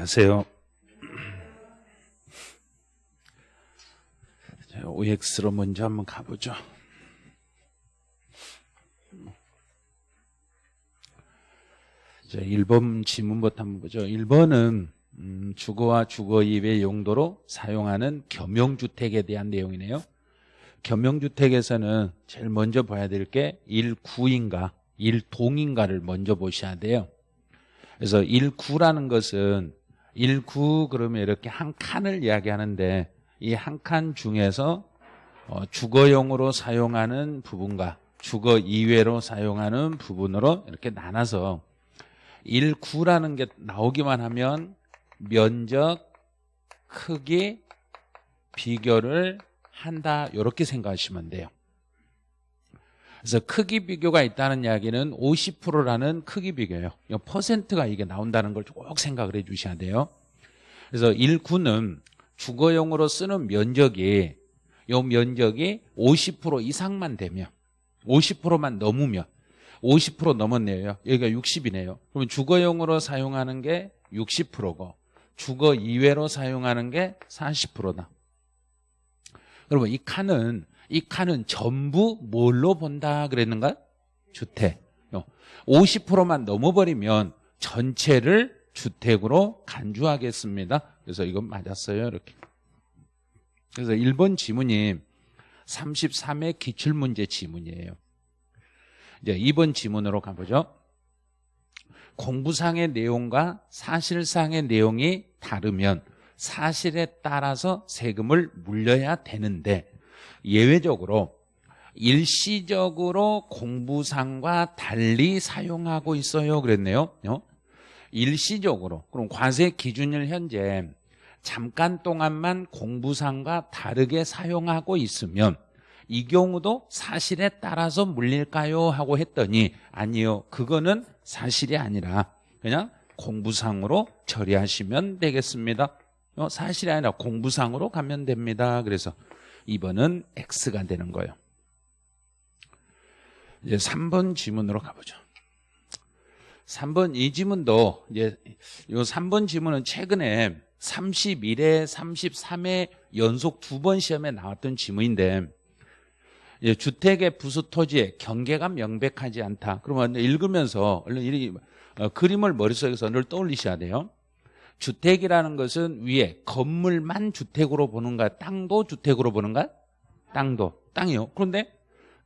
안녕하세요. OX로 먼저 한번 가보죠. 자, 1번 지문부터 한번 보죠. 1번은 음, 주거와 주거 이외 용도로 사용하는 겸용주택에 대한 내용이네요. 겸용주택에서는 제일 먼저 봐야 될 게 1구인가 1동인가를 먼저 보셔야 돼요. 그래서 1구라는 것은 1구 그러면 이렇게 한 칸을 이야기하는데 이 한 칸 중에서 어, 주거용으로 사용하는 부분과 주거 이외로 사용하는 부분으로 이렇게 나눠서 1구라는 게 나오기만 하면 면적, 크기, 비교를 한다 이렇게 생각하시면 돼요. 그래서 크기 비교가 있다는 이야기는 50%라는 크기 비교예요. 퍼센트가 이게 나온다는 걸 꼭 생각을 해 주셔야 돼요. 그래서 1구는 주거용으로 쓰는 면적이 이 면적이 50% 이상만 되면 50%만 넘으면 50% 넘었네요. 여기가 60이네요. 그러면 주거용으로 사용하는 게 60%고 주거 이외로 사용하는 게 40%다. 여러분 이 칸은 이 칸은 전부 뭘로 본다 그랬는가? 주택. 50%만 넘어버리면 전체를 주택으로 간주하겠습니다. 그래서 이건 맞았어요. 이렇게. 그래서 1번 지문이 33회 기출문제 지문이에요. 이제 2번 지문으로 가보죠. 공부상의 내용과 사실상의 내용이 다르면 사실에 따라서 세금을 물려야 되는데 예외적으로 일시적으로 공부상과 달리 사용하고 있어요 그랬네요 어? 일시적으로 그럼 과세 기준일 현재 잠깐 동안만 공부상과 다르게 사용하고 있으면 이 경우도 사실에 따라서 물릴까요? 하고 했더니 아니요 그거는 사실이 아니라 그냥 공부상으로 처리하시면 되겠습니다 어, 사실이 아니라 공부상으로 가면 됩니다 그래서 2번은 X가 되는 거예요 이제 3번 지문으로 가보죠 3번 이 지문도 이제 요 3번 지문은 최근에 31회, 33회 연속 두 번 시험에 나왔던 지문인데 주택의 부수 토지의 경계가 명백하지 않다. 그러면 읽으면서 얼른 이 어, 그림을 머릿속에서 늘 떠올리셔야 돼요. 주택이라는 것은 위에 건물만 주택으로 보는가, 땅도 주택으로 보는가? 땅도 땅이요. 그런데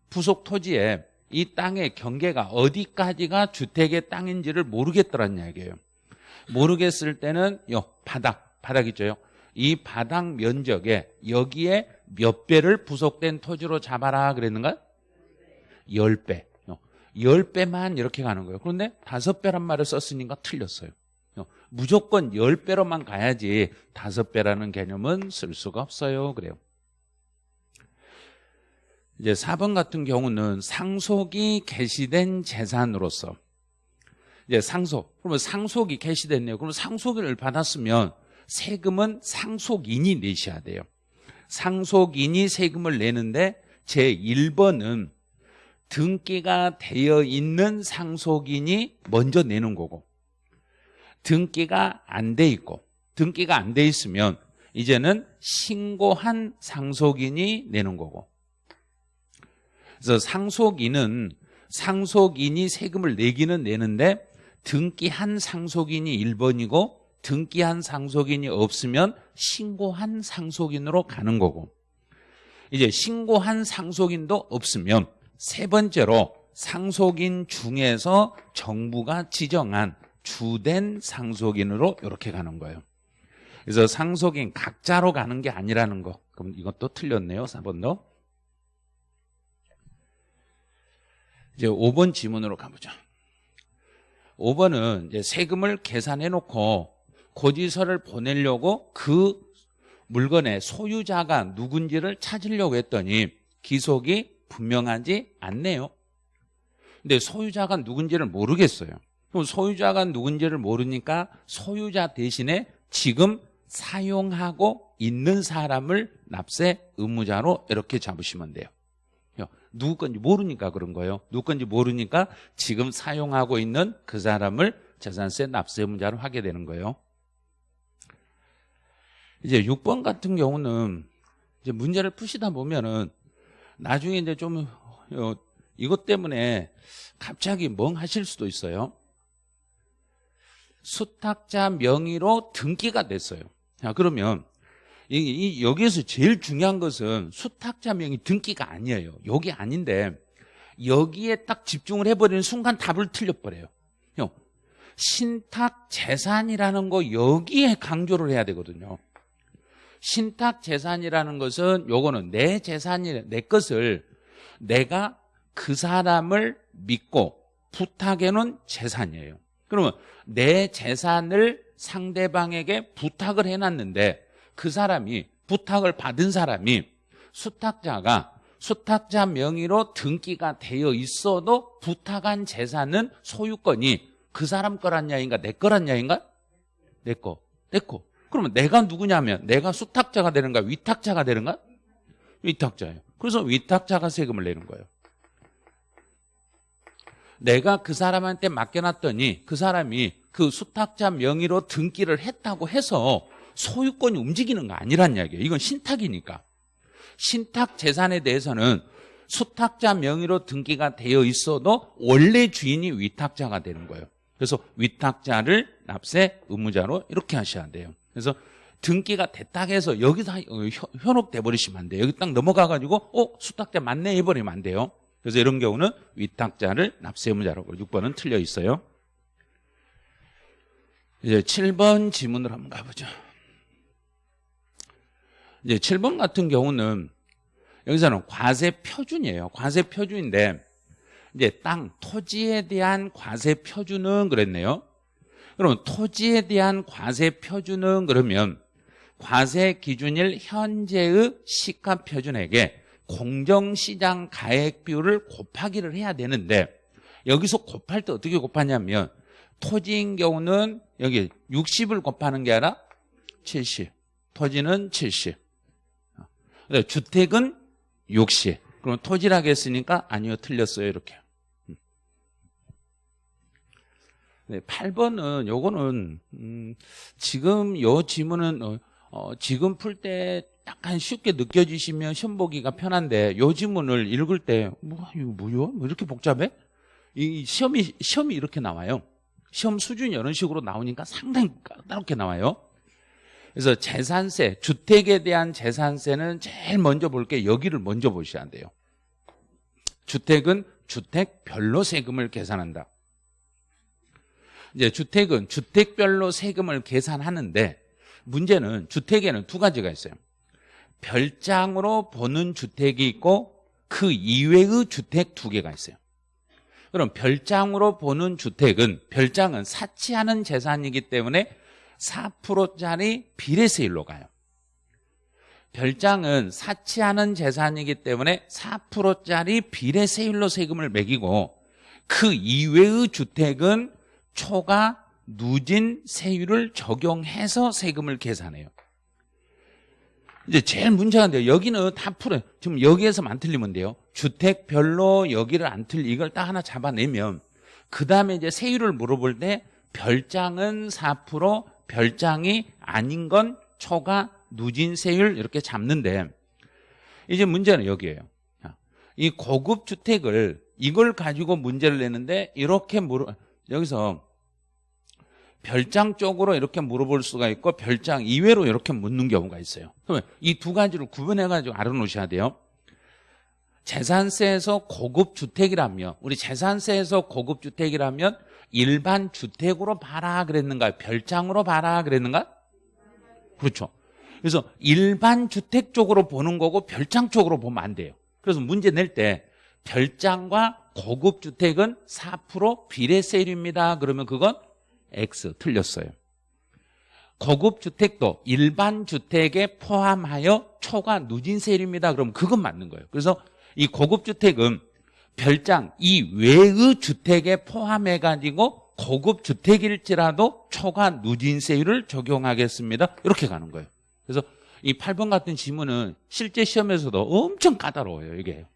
부속 토지에 이 땅의 경계가 어디까지가 주택의 땅인지를 모르겠더란 이야기예요. 모르겠을 때는 요 바닥, 바닥 있죠. 이 바닥 면적에 여기에 몇 배를 부속된 토지로 잡아라 그랬는가? 10배. 10배만 이렇게 가는 거예요. 그런데 5배란 말을 썼으니까 틀렸어요. 무조건 10배로만 가야지 5배라는 개념은 쓸 수가 없어요. 그래요. 이제 4번 같은 경우는 상속이 개시된 재산으로서 이제 상속. 그러면 상속이 개시됐네요. 그러면 상속을 받았으면 세금은 상속인이 내셔야 돼요. 상속인이 세금을 내는데 제1번은 등기가 되어 있는 상속인이 먼저 내는 거고 등기가 안 돼 있고 등기가 안 돼 있으면 이제는 신고한 상속인이 내는 거고. 그래서 상속인은 상속인이 세금을 내기는 내는데 등기한 상속인이 1번이고 등기한 상속인이 없으면 신고한 상속인으로 가는 거고. 이제 신고한 상속인도 없으면 세 번째로 상속인 중에서 정부가 지정한 주된 상속인으로 이렇게 가는 거예요 그래서 상속인 각자로 가는 게 아니라는 거 그럼 이것도 틀렸네요 4번도 이제 5번 지문으로 가보죠 5번은 이제 세금을 계산해 놓고 고지서를 보내려고 그 물건의 소유자가 누군지를 찾으려고 했더니 기속이 분명하지 않네요. 근데 소유자가 누군지를 모르겠어요. 그럼 소유자가 누군지를 모르니까 소유자 대신에 지금 사용하고 있는 사람을 납세 의무자로 이렇게 잡으시면 돼요. 누구 건지 모르니까 그런 거예요. 누구 건지 모르니까 지금 사용하고 있는 그 사람을 재산세 납세 의무자로 하게 되는 거예요. 이제 6번 같은 경우는 이제 문제를 푸시다 보면은 나중에 이제 좀 어, 이것 때문에 갑자기 멍하실 수도 있어요. 수탁자 명의로 등기가 됐어요. 자, 그러면 이, 이, 여기에서 제일 중요한 것은 수탁자 명의 등기가 아니에요. 여기 아닌데 여기에 딱 집중을 해버리는 순간 답을 틀려버려요. 형, 신탁 재산이라는 거 여기에 강조를 해야 되거든요. 신탁 재산이라는 것은 요거는 내 재산이 내 것을 내가 그 사람을 믿고 부탁해 놓은 재산이에요. 그러면 내 재산을 상대방에게 부탁을 해놨는데 그 사람이 부탁을 받은 사람이 수탁자가 수탁자 명의로 등기가 되어 있어도 부탁한 재산은 소유권이 그 사람 거란 야인가 내 거란 야인가? 내 거. 내 거. 그러면 내가 누구냐면 내가 수탁자가 되는가 위탁자가 되는가? 위탁자예요. 그래서 위탁자가 세금을 내는 거예요. 내가 그 사람한테 맡겨놨더니 그 사람이 그 수탁자 명의로 등기를 했다고 해서 소유권이 움직이는 거 아니란 이야기예요. 이건 신탁이니까. 신탁 재산에 대해서는 수탁자 명의로 등기가 되어 있어도 원래 주인이 위탁자가 되는 거예요. 그래서 위탁자를 납세 의무자로 이렇게 하셔야 돼요. 그래서 등기가 됐다 해서 여기서 현혹돼 버리시면 안 돼요. 여기 딱 넘어가 가지고 어 수탁자 맞네 해 버리면 안 돼요. 그래서 이런 경우는 위탁자를 납세 의무자라고 6번은 틀려 있어요. 이제 7번 지문으로 한번 가보죠. 이제 7번 같은 경우는 여기서는 과세 표준이에요. 과세 표준인데 이제 땅, 토지에 대한 과세 표준은 그랬네요. 그러면 토지에 대한 과세 표준은 그러면 과세 기준일 현재의 시가 표준액에 공정시장 가액 비율을 곱하기를 해야 되는데 여기서 곱할 때 어떻게 곱하냐면 토지인 경우는 여기 60을 곱하는 게 아니라 70 토지는 70 주택은 60 그럼 토지라고 했으니까 아니요 틀렸어요 이렇게. 네, 8번은 요거는 음, 지금 요 지문은 어, 어, 지금 풀 때 약간 쉽게 느껴지시면 시험 보기가 편한데 요 지문을 읽을 때 뭐, 이거 뭐요? 뭐 이렇게 복잡해? 이 시험이 시험이 이렇게 나와요. 시험 수준이 이런 식으로 나오니까 상당히 까다롭게 나와요. 그래서 재산세, 주택에 대한 재산세는 제일 먼저 볼 게 여기를 먼저 보셔야 돼요. 주택은 주택별로 세금을 계산한다. 이제 주택은 주택별로 세금을 계산하는데 문제는 주택에는 두 가지가 있어요. 별장으로 보는 주택이 있고 그 이외의 주택 두 개가 있어요. 그럼 별장으로 보는 주택은 별장은 사치하는 재산이기 때문에 4%짜리 비례세율로 가요. 별장은 사치하는 재산이기 때문에 4%짜리 비례세율로 세금을 매기고 그 이외의 주택은 초과 누진 세율을 적용해서 세금을 계산해요. 이제 제일 문제가 돼요. 여기는 다 풀어요. 지금 여기에서만 틀리면 돼요. 주택별로 여기를 안 틀리, 이걸 딱 하나 잡아내면, 그 다음에 이제 세율을 물어볼 때, 별장은 4%, 별장이 아닌 건 초과 누진 세율 이렇게 잡는데, 이제 문제는 여기에요. 이 고급 주택을, 이걸 가지고 문제를 내는데, 이렇게 물어, 여기서 별장 쪽으로 이렇게 물어볼 수가 있고 별장 이외로 이렇게 묻는 경우가 있어요. 그러면 이 두 가지를 구분해가지고 알아놓으셔야 돼요. 재산세에서 고급 주택이라면 우리 재산세에서 고급 주택이라면 일반 주택으로 봐라 그랬는가 별장으로 봐라 그랬는가? 그렇죠. 그래서 일반 주택 쪽으로 보는 거고 별장 쪽으로 보면 안 돼요. 그래서 문제 낼 때 별장과 고급 주택은 4% 비례세율입니다. 그러면 그건 X 틀렸어요. 고급 주택도 일반 주택에 포함하여 초과 누진세율입니다. 그럼 그건 맞는 거예요. 그래서 이 고급 주택은 별장 이 외의 주택에 포함해 가지고 고급 주택일지라도 초과 누진세율을 적용하겠습니다. 이렇게 가는 거예요. 그래서 이 8번 같은 지문은 실제 시험에서도 엄청 까다로워요. 이게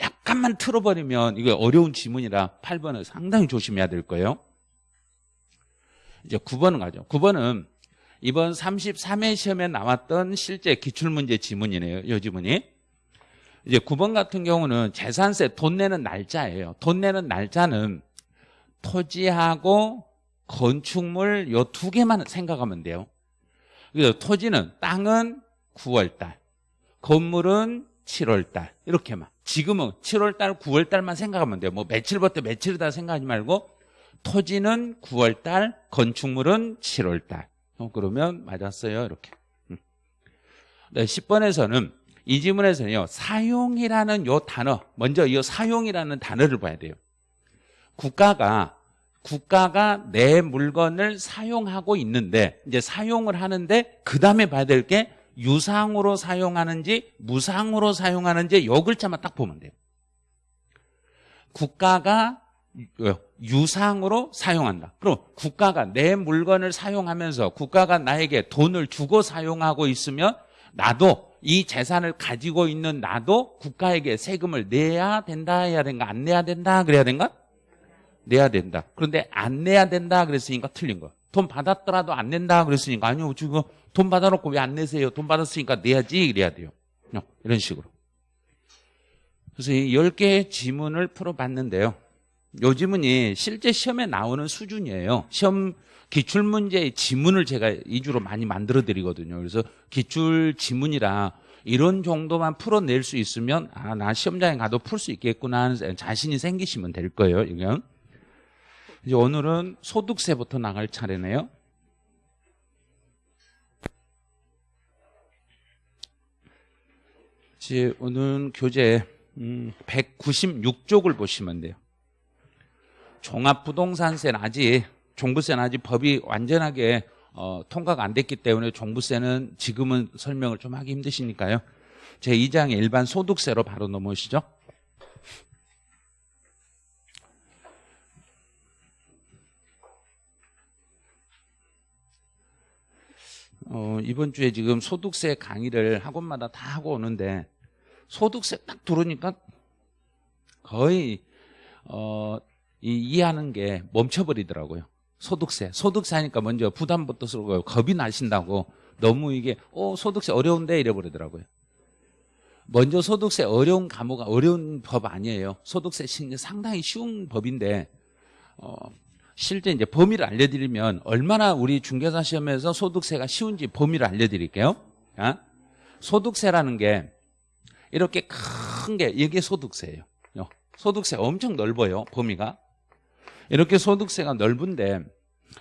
약간만 틀어버리면 이게 어려운 지문이라 8번은 상당히 조심해야 될 거예요. 이제 9번은 가죠. 9번은 이번 33회 시험에 나왔던 실제 기출문제 지문이네요. 이 지문이. 이제 9번 같은 경우는 재산세 돈 내는 날짜예요. 돈 내는 날짜는 토지하고 건축물 요 두 개만 생각하면 돼요. 그래서 토지는 땅은 9월달, 건물은 7월달 이렇게만. 지금은 7월달, 9월달만 생각하면 돼요. 뭐 며칠부터 며칠이다 생각하지 말고 토지는 9월달, 건축물은 7월달. 어, 그러면 맞았어요. 이렇게. 음. 네, 10번에서는 이 지문에서는요. 사용이라는 요 단어, 먼저 이 사용이라는 단어를 봐야 돼요. 국가가 국가가 내 물건을 사용하고 있는데 이제 사용을 하는데 그 다음에 봐야 될 게 유상으로 사용하는지 무상으로 사용하는지 요 글자만 딱 보면 돼요. 국가가 유- 유상으로 사용한다. 그럼 국가가 내 물건을 사용하면서 국가가 나에게 돈을 주고 사용하고 있으면 나도 이 재산을 가지고 있는 나도 국가에게 세금을 내야 된다 해야 된가 안 내야 된다 그래야 된가? 내야 된다. 그런데 안 내야 된다 그랬으니까 틀린 거. 돈 받았더라도 안 낸다 그랬으니까 아니요 지금 돈 받아놓고 왜 안 내세요? 돈 받았으니까 내야지 이래야 돼요. 어, 이런 식으로. 그래서 이 10개의 지문을 풀어봤는데요. 요 지문이 실제 시험에 나오는 수준이에요. 시험 기출문제의 지문을 제가 이주로 많이 만들어 드리거든요. 그래서 기출 지문이라 이런 정도만 풀어낼 수 있으면 아, 나 시험장에 가도 풀 수 있겠구나 하는 자신이 생기시면 될 거예요. 이건. 이제 오늘은 소득세부터 나갈 차례네요. 이제 오늘 교재 음, 196쪽을 보시면 돼요. 종합부동산세는 아직 종부세는 아직 법이 완전하게 어, 통과가 안 됐기 때문에 종부세는 지금은 설명을 좀 하기 힘드시니까요. 제 2장의 일반 소득세로 바로 넘어오시죠. 어, 이번 주에 지금 소득세 강의를 학원마다 다 하고 오는데 소득세 딱 들으니까 거의 어, 이, 이해하는 게 멈춰버리더라고요. 소득세. 소득세 하니까 먼저 부담부터 쓰고 겁이 나신다고 너무 이게 어 소득세 어려운데 이래버리더라고요. 먼저 소득세 어려운 과목 어려운 법 아니에요. 소득세 시- 상당히 쉬운 법인데 어, 실제 이제 범위를 알려드리면 얼마나 우리 중개사 시험에서 소득세가 쉬운지 범위를 알려드릴게요. 아? 소득세라는 게 이렇게 큰 게 이게 소득세예요. 요. 소득세 엄청 넓어요. 범위가. 이렇게 소득세가 넓은데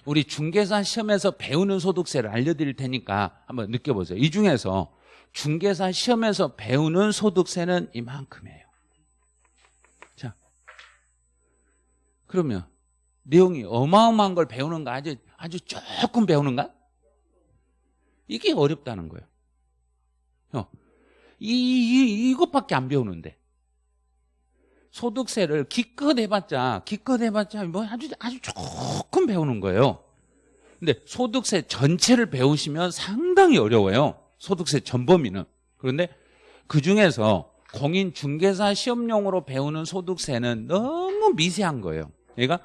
우리 중개사 시험에서 배우는 소득세를 알려드릴 테니까 한번 느껴보세요. 이 중에서 중개사 시험에서 배우는 소득세는 이만큼이에요. 자, 그러면 내용이 어마어마한 걸 배우는가 아주 아주 조금 배우는가? 이게 어렵다는 거예요. 어, 이, 이 이것밖에 안 배우는데 소득세를 기껏 해봤자 기껏 해봤자 뭐 아주 아주 조금 배우는 거예요. 근데 소득세 전체를 배우시면 상당히 어려워요. 소득세 전범위는. 그런데 그 중에서 공인중개사 시험용으로 배우는 소득세는 너무 미세한 거예요. 얘가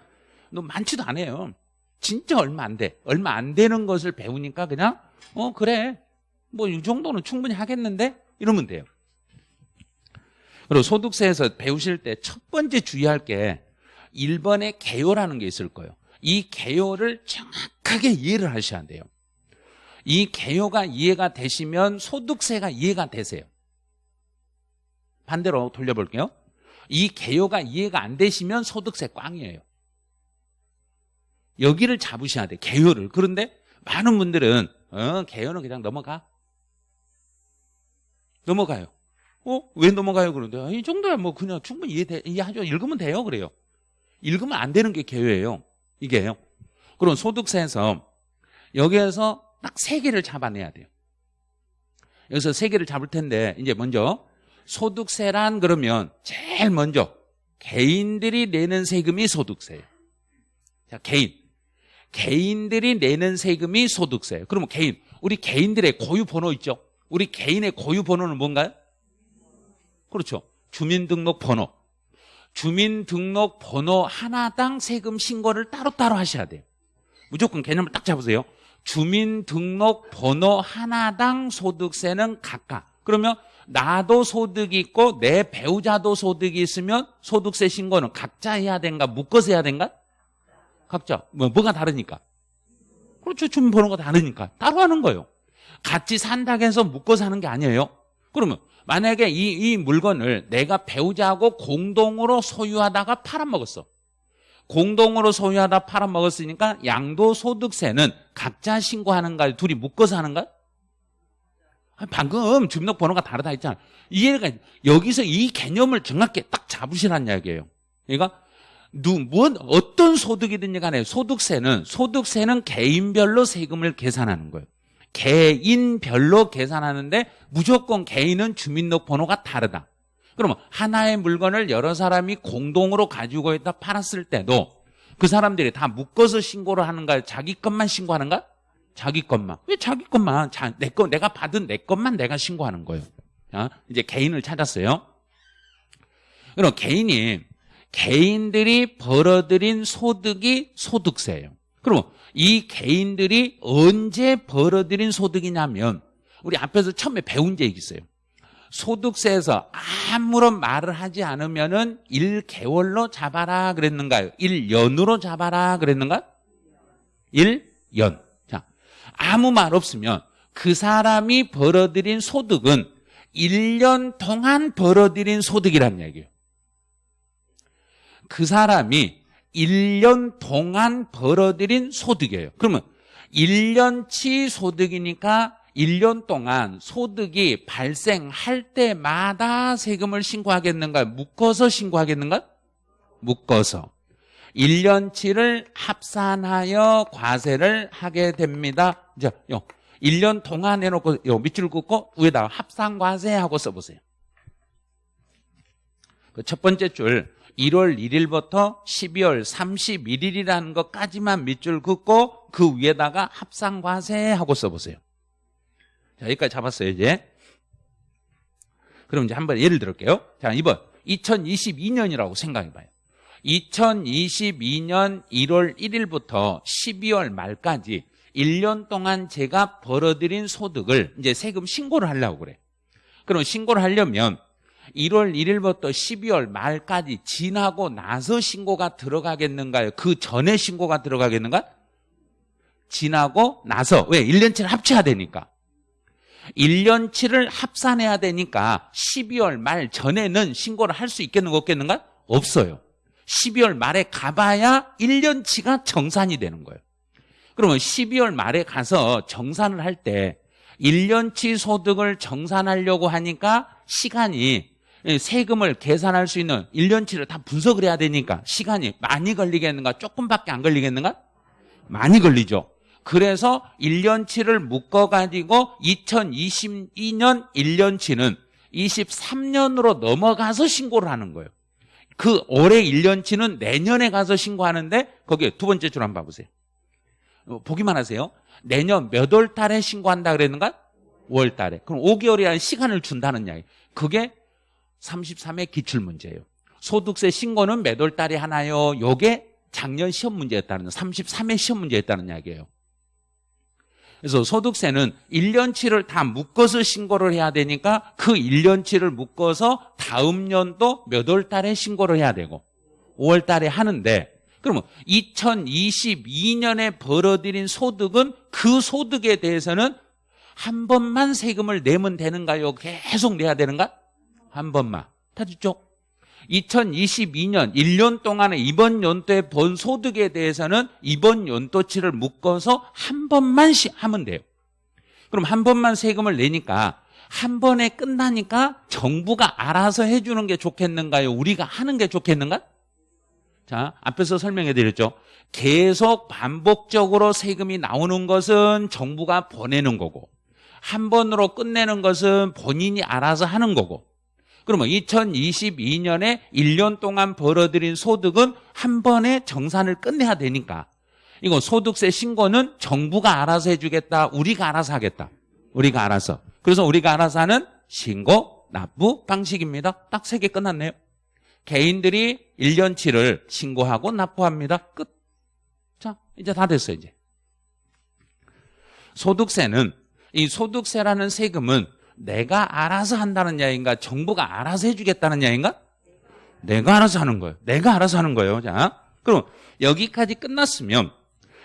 너 많지도 않아요. 진짜 얼마 안 돼. 얼마 안 되는 것을 배우니까 그냥 어 그래 뭐 이 정도는 충분히 하겠는데 이러면 돼요. 그리고 소득세에서 배우실 때 첫 번째 주의할 게 1번의 개요라는 게 있을 거예요. 이 개요를 정확하게 이해를 하셔야 돼요. 이 개요가 이해가 되시면 소득세가 이해가 되세요. 반대로 돌려볼게요. 이 개요가 이해가 안 되시면 소득세 꽝이에요. 여기를 잡으셔야 돼. 개요를. 그런데 많은 분들은 어, 개요는 그냥 넘어가. 넘어가요. 어? 왜 넘어가요? 그런데 아, 이 정도야 뭐 그냥 충분히 이해 이해하죠. 읽으면 돼요. 그래요. 읽으면 안 되는 게 개요예요. 이게요. 그럼 소득세에서 여기에서 딱 세 개를 잡아내야 돼요. 여기서 세 개를 잡을 텐데 이제 먼저 소득세란 그러면 제일 먼저 개인들이 내는 세금이 소득세예요. 자, 개인. 개인들이 내는 세금이 소득세예요. 그러면 개인. 우리 개인들의 고유 번호 있죠? 우리 개인의 고유 번호는 뭔가요? 그렇죠. 주민등록번호. 주민등록번호 하나당 세금 신고를 따로따로 하셔야 돼요. 무조건 개념을 딱 잡으세요. 주민등록번호 하나당 소득세는 각각. 그러면 나도 소득이 있고 내 배우자도 소득이 있으면 소득세 신고는 각자 해야 된가 묶어서 해야 된가? 각자. 뭐, 뭐가 다르니까? 그렇죠. 주민 번호가 다르니까. 따로 하는 거예요. 같이 산다고 해서 묶어서 하는 게 아니에요. 그러면 만약에 이, 이 물건을 내가 배우자하고 공동으로 소유하다가 팔아먹었어. 공동으로 소유하다 팔아먹었으니까 양도소득세는 각자 신고하는가 둘이 묶어서 하는가? 방금 주민등록번호가 다르다 했잖아. 이해가 여기서 이 개념을 정확히 딱 잡으시라는 이야기예요. 그러니까 누, 뭔 어떤 소득이든지 간에 소득세는 소득세는 개인별로 세금을 계산하는 거예요. 개인별로 계산하는데 무조건 개인은 주민등록번호가 다르다. 그러면 하나의 물건을 여러 사람이 공동으로 가지고 있다 팔았을 때도 그 사람들이 다 묶어서 신고를 하는가요? 자기 것만 신고하는가? 자기 것만. 왜 자기 것만? 자, 내 거, 내가 받은 내 것만 내가 신고하는 거예요. 자, 이제 개인을 찾았어요. 그럼 개인이, 개인들이 벌어들인 소득이 소득세예요. 그럼 이 개인들이 언제 벌어들인 소득이냐면, 우리 앞에서 처음에 배운 적 있어요. 소득세에서 아무런 말을 하지 않으면 은 1개월로 잡아라 그랬는가요? 1년으로 잡아라 그랬는가? 1년. 자, 아무 말 없으면 그 사람이 벌어들인 소득은 1년 동안 벌어들인 소득이란 얘기예요. 그 사람이 1년 동안 벌어들인 소득이에요. 그러면 1년치 소득이니까 1년 동안 소득이 발생할 때마다 세금을 신고하겠는가? 묶어서 신고하겠는가? 묶어서. 1년치를 합산하여 과세를 하게 됩니다. 자, 요 1년 동안 해놓고 요 밑줄 긋고 위에다가 합산과세 하고 써보세요. 그 첫 번째 줄 1월 1일부터 12월 31일이라는 것까지만 밑줄 긋고 그 위에다가 합산과세 하고 써보세요. 자, 여기까지 잡았어요, 이제. 그럼 이제 한번 예를 들을게요. 자, 이번 2022년이라고 생각해 봐요. 2022년 1월 1일부터 12월 말까지 1년 동안 제가 벌어들인 소득을 이제 세금 신고를 하려고 그래. 그럼 신고를 하려면 1월 1일부터 12월 말까지 지나고 나서 신고가 들어가겠는가요? 그 전에 신고가 들어가겠는가? 지나고 나서. 왜? 1년치를 합쳐야 되니까. 1년치를 합산해야 되니까 12월 말 전에는 신고를 할 수 있겠는가 없겠는가? 없어요. 12월 말에 가봐야 1년치가 정산이 되는 거예요. 그러면 12월 말에 가서 정산을 할때 1년치 소득을 정산하려고 하니까 시간이 세금을 계산할 수 있는 1년치를 다 분석을 해야 되니까 시간이 많이 걸리겠는가? 조금밖에 안 걸리겠는가? 많이 걸리죠. 그래서 1년치를 묶어가지고 2022년 1년치는 23년으로 넘어가서 신고를 하는 거예요. 그 올해 1년치는 내년에 가서 신고하는데 거기에 두 번째 줄 한번 봐보세요. 어, 보기만 하세요. 내년 몇 월 달에 신고한다 그랬는가? 5월 달에. 그럼 5개월이라는 시간을 준다는 이야기. 그게 33의 기출문제예요. 소득세 신고는 몇 월 달에 하나요? 요게 작년 시험 문제였다는 33의 시험 문제였다는 이야기예요. 그래서 소득세는 1년치를 다 묶어서 신고를 해야 되니까 그 1년치를 묶어서 다음 년도 몇 월 달에 신고를 해야 되고 5월 달에 하는데 그러면 2022년에 벌어들인 소득은 그 소득에 대해서는 한 번만 세금을 내면 되는가요? 계속 내야 되는가? 한 번만. 다 듣죠? 2022년 1년 동안에 이번 연도에 번 소득에 대해서는 이번 연도치를 묶어서 한 번만 하면 돼요. 그럼 한 번만 세금을 내니까 한 번에 끝나니까 정부가 알아서 해주는 게 좋겠는가요? 우리가 하는 게 좋겠는가? 자, 앞에서 설명해 드렸죠. 계속 반복적으로 세금이 나오는 것은 정부가 보내는 거고 한 번으로 끝내는 것은 본인이 알아서 하는 거고 그러면 2022년에 1년 동안 벌어들인 소득은 한 번에 정산을 끝내야 되니까 이거 소득세 신고는 정부가 알아서 해주겠다. 우리가 알아서 하겠다. 우리가 알아서. 그래서 우리가 알아서 하는 신고, 납부 방식입니다. 딱 세 개 끝났네요. 개인들이 1년치를 신고하고 납부합니다. 끝. 자, 이제 다 됐어요, 이제. 소득세는 이 소득세라는 세금은 내가 알아서 한다는 야인가 정부가 알아서 해주겠다는 야인가? 내가 알아서 하는 거예요. 내가 알아서 하는 거예요. 자, 그럼 여기까지 끝났으면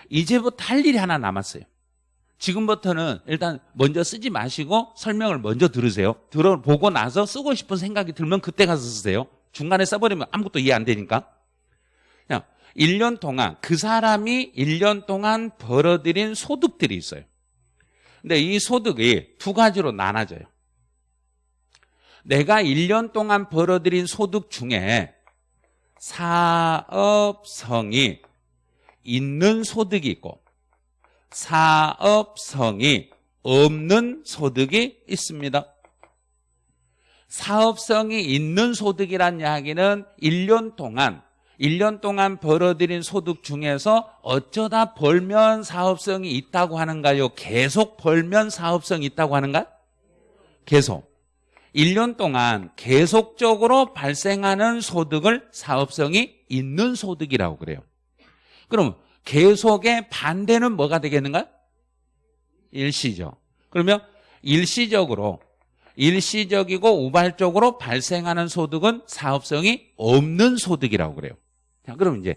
이제부터 할 일이 하나 남았어요. 지금부터는 일단 먼저 쓰지 마시고 설명을 먼저 들으세요. 들어보고 나서 쓰고 싶은 생각이 들면 그때 가서 쓰세요. 중간에 써버리면 아무것도 이해 안 되니까. 그냥 1년 동안 그 사람이 1년 동안 벌어들인 소득들이 있어요. 근데 이 소득이 두 가지로 나눠져요. 내가 1년 동안 벌어들인 소득 중에 사업성이 있는 소득이 있고 사업성이 없는 소득이 있습니다. 사업성이 있는 소득이란 이야기는 1년 동안 1년 동안 벌어들인 소득 중에서 어쩌다 벌면 사업성이 있다고 하는가요? 계속 벌면 사업성이 있다고 하는가? 계속. 1년 동안 계속적으로 발생하는 소득을 사업성이 있는 소득이라고 그래요. 그럼 계속의 반대는 뭐가 되겠는가? 일시적. 그러면 일시적으로 일시적이고 우발적으로 발생하는 소득은 사업성이 없는 소득이라고 그래요. 자, 그럼 이제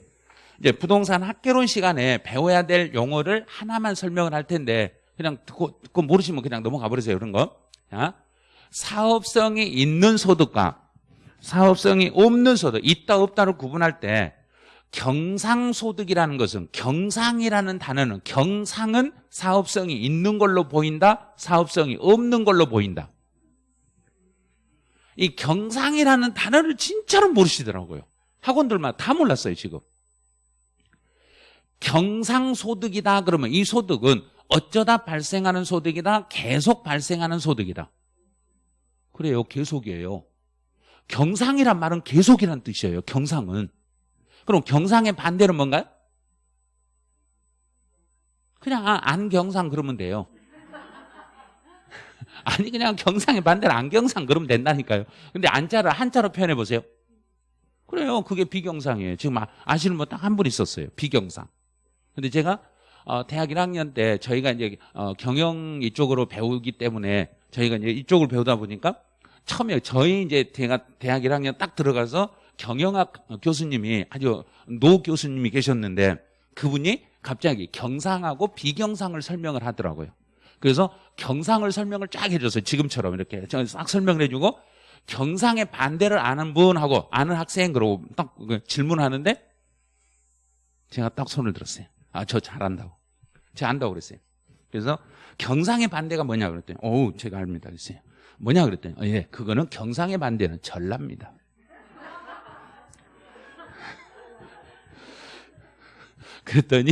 이제 부동산 학개론 시간에 배워야 될 용어를 하나만 설명을 할 텐데 그냥 듣고, 듣고 모르시면 그냥 넘어가 버리세요. 그런 거. 자, 사업성이 있는 소득과 사업성이 없는 소득, 있다 없다를 구분할 때 경상소득이라는 것은 경상이라는 단어는 경상은 사업성이 있는 걸로 보인다, 사업성이 없는 걸로 보인다. 이 경상이라는 단어를 진짜로 모르시더라고요. 학원들만 다 몰랐어요, 지금. 경상소득이다 그러면 이 소득은 어쩌다 발생하는 소득이다, 계속 발생하는 소득이다. 그래요, 계속이에요. 경상이란 말은 계속이란 뜻이에요, 경상은. 그럼 경상의 반대는 뭔가요? 그냥 아, 안경상 그러면 돼요. 아니 그냥 경상의 반대는 안경상 그러면 된다니까요. 근데 안자를 한자로 표현해 보세요. 그래요. 그게 비경상이에요. 지금 아, 아시는 분 딱 한 분 있었어요. 비경상. 근데 제가 어, 대학 1학년 때 저희가 이제 어, 경영 이쪽으로 배우기 때문에 저희가 이제 이쪽을 배우다 보니까 처음에 저희 이제 대학, 대학 1학년 딱 들어가서 경영학 교수님이 아주 노 교수님이 계셨는데 그분이 갑자기 경상하고 비경상을 설명을 하더라고요. 그래서 경상을 설명을 쫙 해줬어요. 지금처럼 이렇게 싹 설명을 해주고 경상의 반대를 아는 분하고 아는 학생 그러고 딱 질문하는데 제가 딱 손을 들었어요. 아, 저 잘한다고. 제가 안다고 그랬어요. 그래서 경상의 반대가 뭐냐 그랬더니 어우, 제가 압니다. 그랬어요. 뭐냐 그랬더니 어, 예, 그거는 경상의 반대는 전랍니다. 그랬더니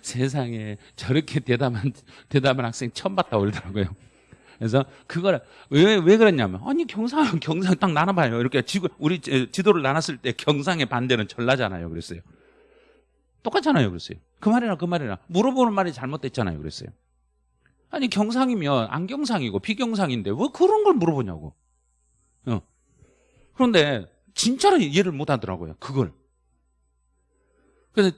세상에 저렇게 대담한 대담한 학생 처음 봤다 그러더라고요. 그래서 그걸 왜, 왜 그랬냐면 아니 경상 경상 딱 나눠봐요. 이렇게 지구 우리 지도를 나눴을 때 경상의 반대는 전라잖아요. 그랬어요. 똑같잖아요. 그랬어요. 그 말이나 그 말이나 물어보는 말이 잘못됐잖아요. 그랬어요. 아니 경상이면 안경상이고 비경상인데 왜 그런 걸 물어보냐고. 어. 그런데 진짜로 이해를 못 하더라고요. 그걸. 그래서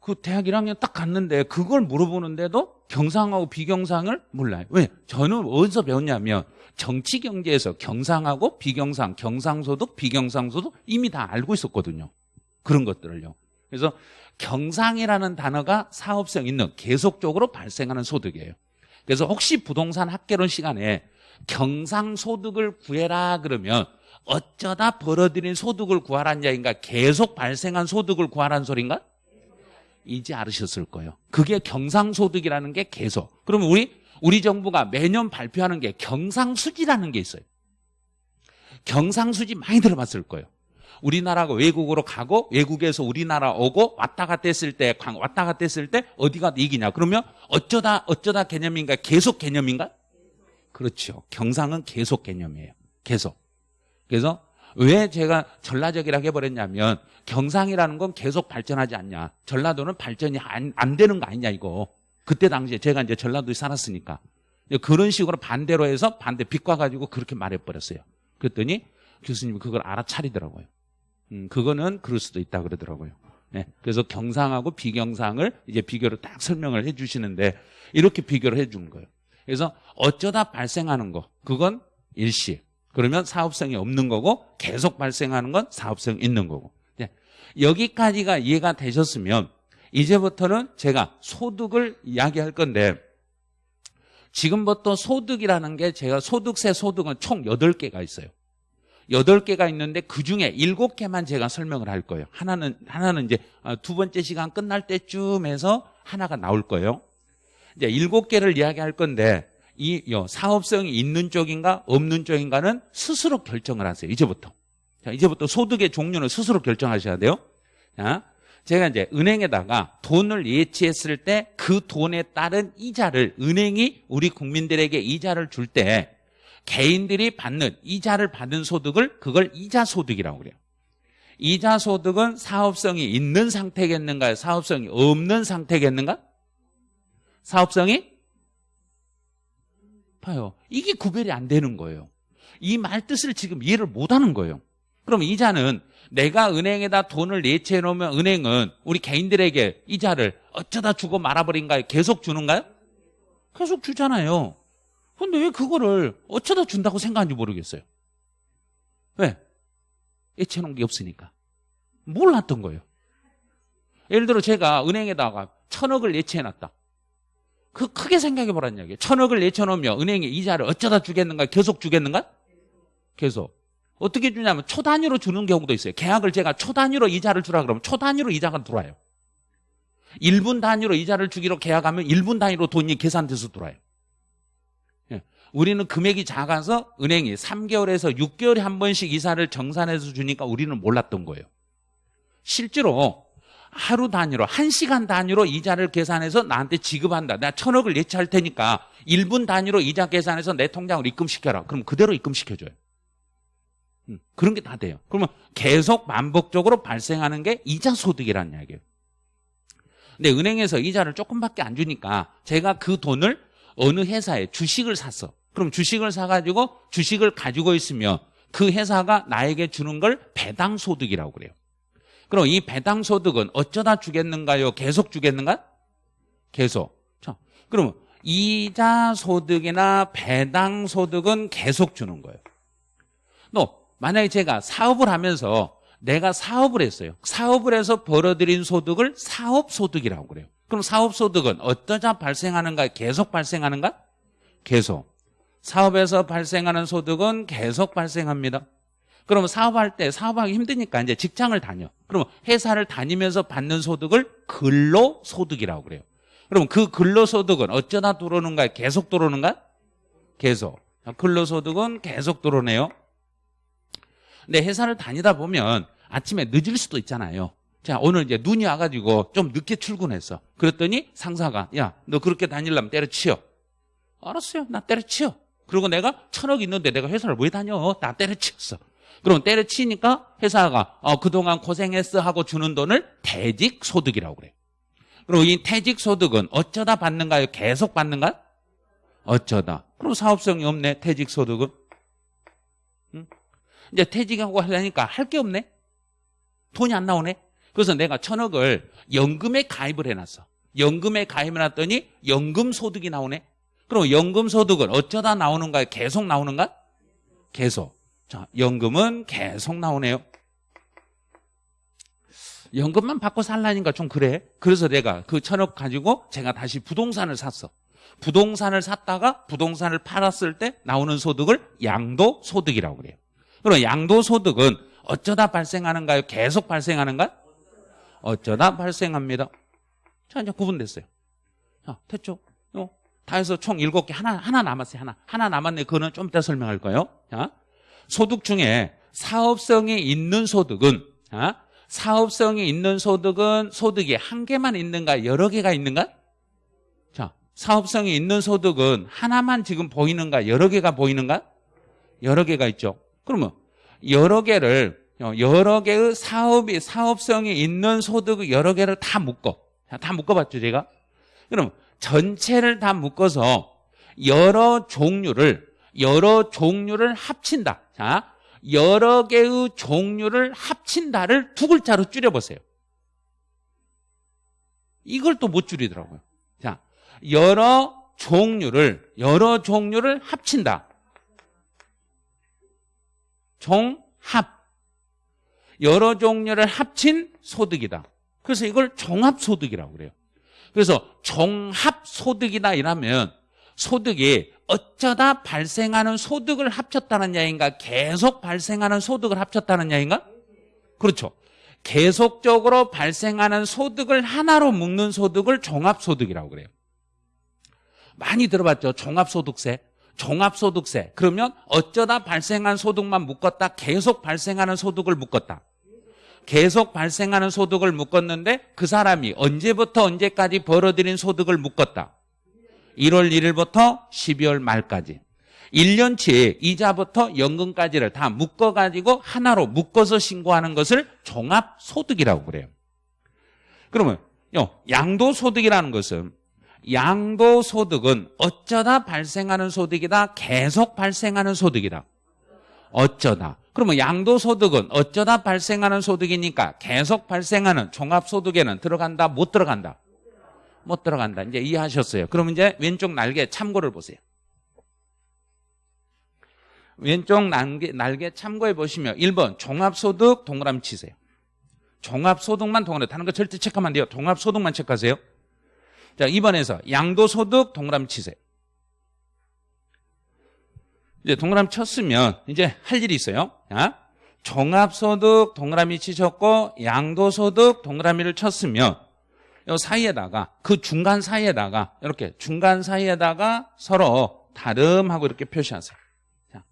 그 대학 1학년 딱 갔는데 그걸 물어보는데도 경상하고 비경상을 몰라요. 왜? 저는 어디서 배웠냐면 정치 경제에서 경상하고 비경상, 경상소득, 비경상소득 이미 다 알고 있었거든요. 그런 것들을요. 그래서 경상이라는 단어가 사업성 있는 계속적으로 발생하는 소득이에요. 그래서 혹시 부동산 학개론 시간에 경상소득을 구해라 그러면 어쩌다 벌어들인 소득을 구하라는 얘기인가 계속 발생한 소득을 구하라는 소리인가? 이제 알으셨을 거예요. 그게 경상소득이라는 게 계속. 그러면 우리 우리 정부가 매년 발표하는 게 경상수지라는 게 있어요. 경상수지 많이 들어봤을 거예요. 우리나라가 외국으로 가고 외국에서 우리나라 오고 왔다 갔다 했을 때 왔다 갔다 했을 때 어디가 이기냐 그러면 어쩌다 어쩌다 개념인가 계속 개념인가 그렇죠 경상은 계속 개념이에요 계속 그래서 왜 제가 전라적이라고 해버렸냐면 경상이라는 건 계속 발전하지 않냐. 전라도는 발전이 안, 안 되는 거 아니냐 이거. 그때 당시에 제가 이제 전라도에 살았으니까. 그런 식으로 반대로 해서 반대 비과가지고 그렇게 말해버렸어요. 그랬더니 교수님이 그걸 알아차리더라고요. 음, 그거는 그럴 수도 있다 그러더라고요. 네. 그래서 경상하고 비경상을 이제 비교를 딱 설명을 해 주시는데 이렇게 비교를 해 주는 거예요. 그래서 어쩌다 발생하는 거 그건 일시. 그러면 사업성이 없는 거고 계속 발생하는 건 사업성 있는 거고. 네. 여기까지가 이해가 되셨으면 이제부터는 제가 소득을 이야기할 건데 지금부터 소득이라는 게 제가 소득세 소득은 총 8개가 있어요. 8개가 있는데 그 중에 7개만 제가 설명을 할 거예요. 하나는, 하나는 이제 아, 두 번째 시간 끝날 때쯤 해서 하나가 나올 거예요. 이제 7개를 이야기할 건데 이 사업성이 있는 쪽인가 없는 쪽인가는 스스로 결정을 하세요. 이제부터. 자, 이제부터 소득의 종류는 스스로 결정하셔야 돼요. 자, 제가 이제 은행에다가 돈을 예치했을 때 그 돈에 따른 이자를 은행이 우리 국민들에게 이자를 줄 때 개인들이 받는 이자를 받은 소득을 그걸 이자 소득이라고 그래요. 이자 소득은 사업성이 있는 상태겠는가요? 사업성이 없는 상태겠는가? 사업성이 봐요. 이게 구별이 안 되는 거예요. 이 말 뜻을 지금 이해를 못 하는 거예요. 그럼 이자는 내가 은행에다 돈을 예치해 놓으면 은행은 우리 개인들에게 이자를 어쩌다 주고 말아버린가요? 계속 주는가요? 계속 주잖아요. 근데 왜 그거를 어쩌다 준다고 생각하는지 모르겠어요. 왜? 예치해 놓은 게 없으니까. 몰랐던 거예요. 예를 들어 제가 은행에다가 천억을 예치해 놨다. 그 크게 생각해 보라는 얘기예요. 천억을 놓으면 은행이 이자를 어쩌다 주겠는가? 계속 주겠는가? 계속. 어떻게 주냐면 초 단위로 주는 경우도 있어요. 계약을 제가 초 단위로 이자를 주라 그러면 초 단위로 이자가 들어와요. 1분 단위로 이자를 주기로 계약하면 1분 단위로 돈이 계산돼서 들어와요. 예. 우리는 금액이 작아서 은행이 3개월에서 6개월에 한 번씩 이사를 정산해서 주니까 우리는 몰랐던 거예요. 실제로 하루 단위로, 한 시간 단위로 이자를 계산해서 나한테 지급한다. 내가 천억을 예치할 테니까 1분 단위로 이자 계산해서 내 통장으로 입금시켜라. 그럼 그대로 입금시켜줘요. 음, 그런 게 다 돼요. 그러면 계속 반복적으로 발생하는 게 이자 소득이라는 이야기예요. 근데 은행에서 이자를 조금밖에 안 주니까 제가 그 돈을 어느 회사에 주식을 샀어. 그럼 주식을 사가지고 주식을 가지고 있으면 그 회사가 나에게 주는 걸 배당 소득이라고 그래요. 그럼 이 배당 소득은 어쩌다 주겠는가요? 계속 주겠는가? 계속. 자, 그럼 이자 소득이나 배당 소득은 계속 주는 거예요. 너 만약에 제가 사업을 하면서 내가 사업을 했어요. 사업을 해서 벌어들인 소득을 사업 소득이라고 그래요. 그럼 사업 소득은 어떠자 발생하는가? 계속 발생하는가? 계속. 사업에서 발생하는 소득은 계속 발생합니다. 그러면 사업할 때 사업하기 힘드니까 이제 직장을 다녀. 그러면 회사를 다니면서 받는 소득을 근로소득이라고 그래요. 그럼 그 근로소득은 어쩌다 들어오는가? 계속 들어오는가? 계속. 근로소득은 계속 들어오네요. 근데 회사를 다니다 보면 아침에 늦을 수도 있잖아요. 자, 오늘 이제 눈이 와가지고 좀 늦게 출근했어. 그랬더니 상사가, 야, 너 그렇게 다니려면 때려치워. 알았어요. 나 때려치워. 그리고 내가 천억 있는데 내가 회사를 왜 다녀? 나 때려치웠어. 그럼 때려치니까 회사가, 어, 그동안 고생했어 하고 주는 돈을 퇴직소득이라고 그래. 그리고 이 퇴직소득은 어쩌다 받는가요? 계속 받는가? 어쩌다. 그럼 사업성이 없네, 퇴직소득은. 응? 이제 퇴직하고 하려니까 할 게 없네. 돈이 안 나오네. 그래서 내가 천억을 연금에 가입을 해놨어. 연금에 가입해놨더니 연금 소득이 나오네. 그럼 연금 소득은 어쩌다 나오는가? 계속 나오는가? 계속. 자, 연금은 계속 나오네요. 연금만 받고 살라니까 좀 그래. 그래서 내가 그 천억 가지고 제가 다시 부동산을 샀어. 부동산을 샀다가 부동산을 팔았을 때 나오는 소득을 양도 소득이라고 그래요. 그럼 양도소득은 어쩌다 발생하는가요? 계속 발생하는가? 어쩌다 발생합니다. 자, 이제 구분됐어요. 자, 됐죠? 어, 다 해서 총 7개, 하나, 하나 남았어요. 하나. 하나 남았네. 그거는 좀 이따 설명할 거예요. 자, 소득 중에 사업성이 있는 소득은, 자, 사업성이 있는 소득은 소득이 한 개만 있는가? 여러 개가 있는가? 자, 사업성이 있는 소득은 하나만 지금 보이는가? 여러 개가 보이는가? 여러 개가 있죠. 그러면 여러 개를 여러 개의 사업이 사업성이 있는 소득 여러 개를 다 묶어 다 묶어봤죠 제가 그럼 전체를 다 묶어서 여러 종류를 여러 종류를 합친다 자 여러 개의 종류를 합친다를 두 글자로 줄여보세요 이걸 또 못 줄이더라고요. 자, 여러 종류를 여러 종류를 합친다. 종합. 여러 종류를 합친 소득이다. 그래서 이걸 종합소득이라고 그래요. 그래서 종합소득이다 이라면 소득이 어쩌다 발생하는 소득을 합쳤다는 야인가 계속 발생하는 소득을 합쳤다는 야인가 그렇죠. 계속적으로 발생하는 소득을 하나로 묶는 소득을 종합소득이라고 그래요. 많이 들어봤죠. 종합소득세. 종합소득세. 그러면 어쩌다 발생한 소득만 묶었다. 계속 발생하는 소득을 묶었다. 계속 발생하는 소득을 묶었는데 그 사람이 언제부터 언제까지 벌어들인 소득을 묶었다. 1월 1일부터 12월 말까지. 1년치 이자부터 연금까지를 다 묶어가지고 하나로 묶어서 신고하는 것을 종합소득이라고 그래요. 그러면 양도소득이라는 것은 양도소득은 어쩌다 발생하는 소득이다? 계속 발생하는 소득이다. 어쩌다. 그러면 양도소득은 어쩌다 발생하는 소득이니까 계속 발생하는 종합소득에는 들어간다? 못 들어간다 못 들어간다. 이제 이해하셨어요. 그럼 이제 왼쪽 날개 참고를 보세요. 왼쪽 날개, 날개 참고해 보시면 1번 종합소득 동그라미 치세요. 종합소득만 동그라미 다른 거 절대 체크하면 안 돼요. 종합소득만 체크하세요. 자, 2번에서 양도소득 동그라미 치세요. 이제 동그라미 쳤으면 이제 할 일이 있어요. 자, 종합소득 동그라미 치셨고 양도소득 동그라미를 쳤으면 이 사이에다가 그 중간 사이에다가 이렇게 중간 사이에다가 서로 다름하고 이렇게 표시하세요. 자.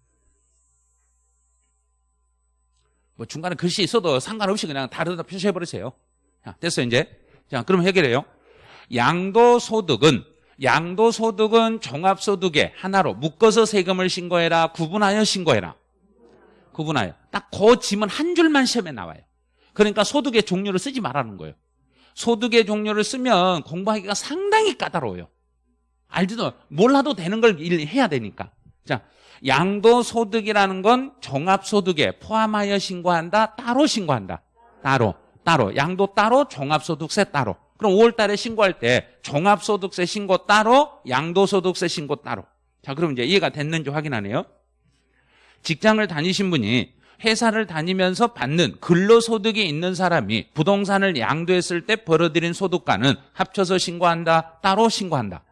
뭐 중간에 글씨 있어도 상관없이 그냥 다르다 표시해 버리세요. 자, 됐어요, 이제. 자, 그럼 해결해요. 양도 소득은 양도 소득은 종합 소득에 하나로 묶어서 세금을 신고해라 구분하여 신고해라 구분하여 딱 그 지문 한 줄만 시험에 나와요 그러니까 소득의 종류를 쓰지 말라는 거예요 소득의 종류를 쓰면 공부하기가 상당히 까다로워요. 알지도 몰라도 되는 걸 해야 되니까. 자 양도소득이라는 건 종합소득에 포함하여 신고한다 따로 신고한다. 따로 따로. 양도 따로 종합소득세 따로. 그럼 5월 달에 신고할 때 종합소득세 신고 따로 양도소득세 신고 따로. 자 그럼 이제 이해가 됐는지 확인하네요. 직장을 다니신 분이 회사를 다니면서 받는 근로소득이 있는 사람이 부동산을 양도했을 때 벌어들인 소득과는 합쳐서 신고한다 따로 신고한다.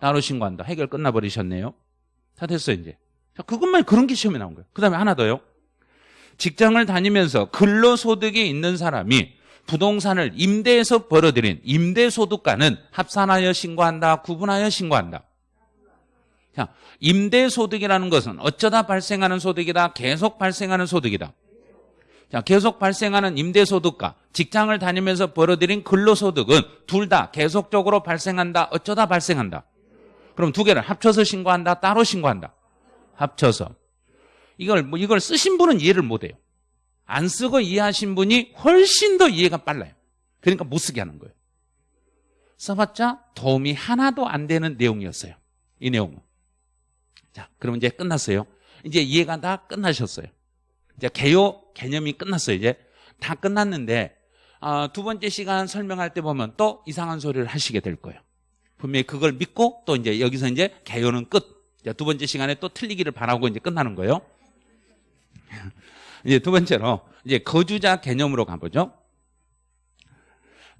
따로 신고한다. 해결 끝나버리셨네요. 다 됐어요 이제. 자 그것만 그런 게 시험에 나온 거예요. 그 다음에 하나 더요. 직장을 다니면서 근로소득이 있는 사람이 부동산을 임대해서 벌어들인 임대소득과는 합산하여 신고한다 구분하여 신고한다 자, 임대소득이라는 것은 어쩌다 발생하는 소득이다 계속 발생하는 소득이다 자, 계속 발생하는 임대소득과 직장을 다니면서 벌어들인 근로소득은 둘 다 계속적으로 발생한다 어쩌다 발생한다 그럼 두 개를 합쳐서 신고한다 따로 신고한다 합쳐서 이걸 뭐 이걸 쓰신 분은 이해를 못해요 안 쓰고 이해하신 분이 훨씬 더 이해가 빨라요. 그러니까 못 쓰게 하는 거예요. 써봤자 도움이 하나도 안 되는 내용이었어요. 이 내용은. 자, 그럼 이제 끝났어요. 이제 이해가 다 끝나셨어요. 이제 개요 개념이 끝났어요. 이제 다 끝났는데 아, 두 번째 시간 설명할 때 보면 또 이상한 소리를 하시게 될 거예요. 분명히 그걸 믿고 또 이제 여기서 이제 개요는 끝. 두 번째 시간에 또 틀리기를 바라고 이제 끝나는 거예요. 이제 두 번째로 이제 거주자 개념으로 가보죠.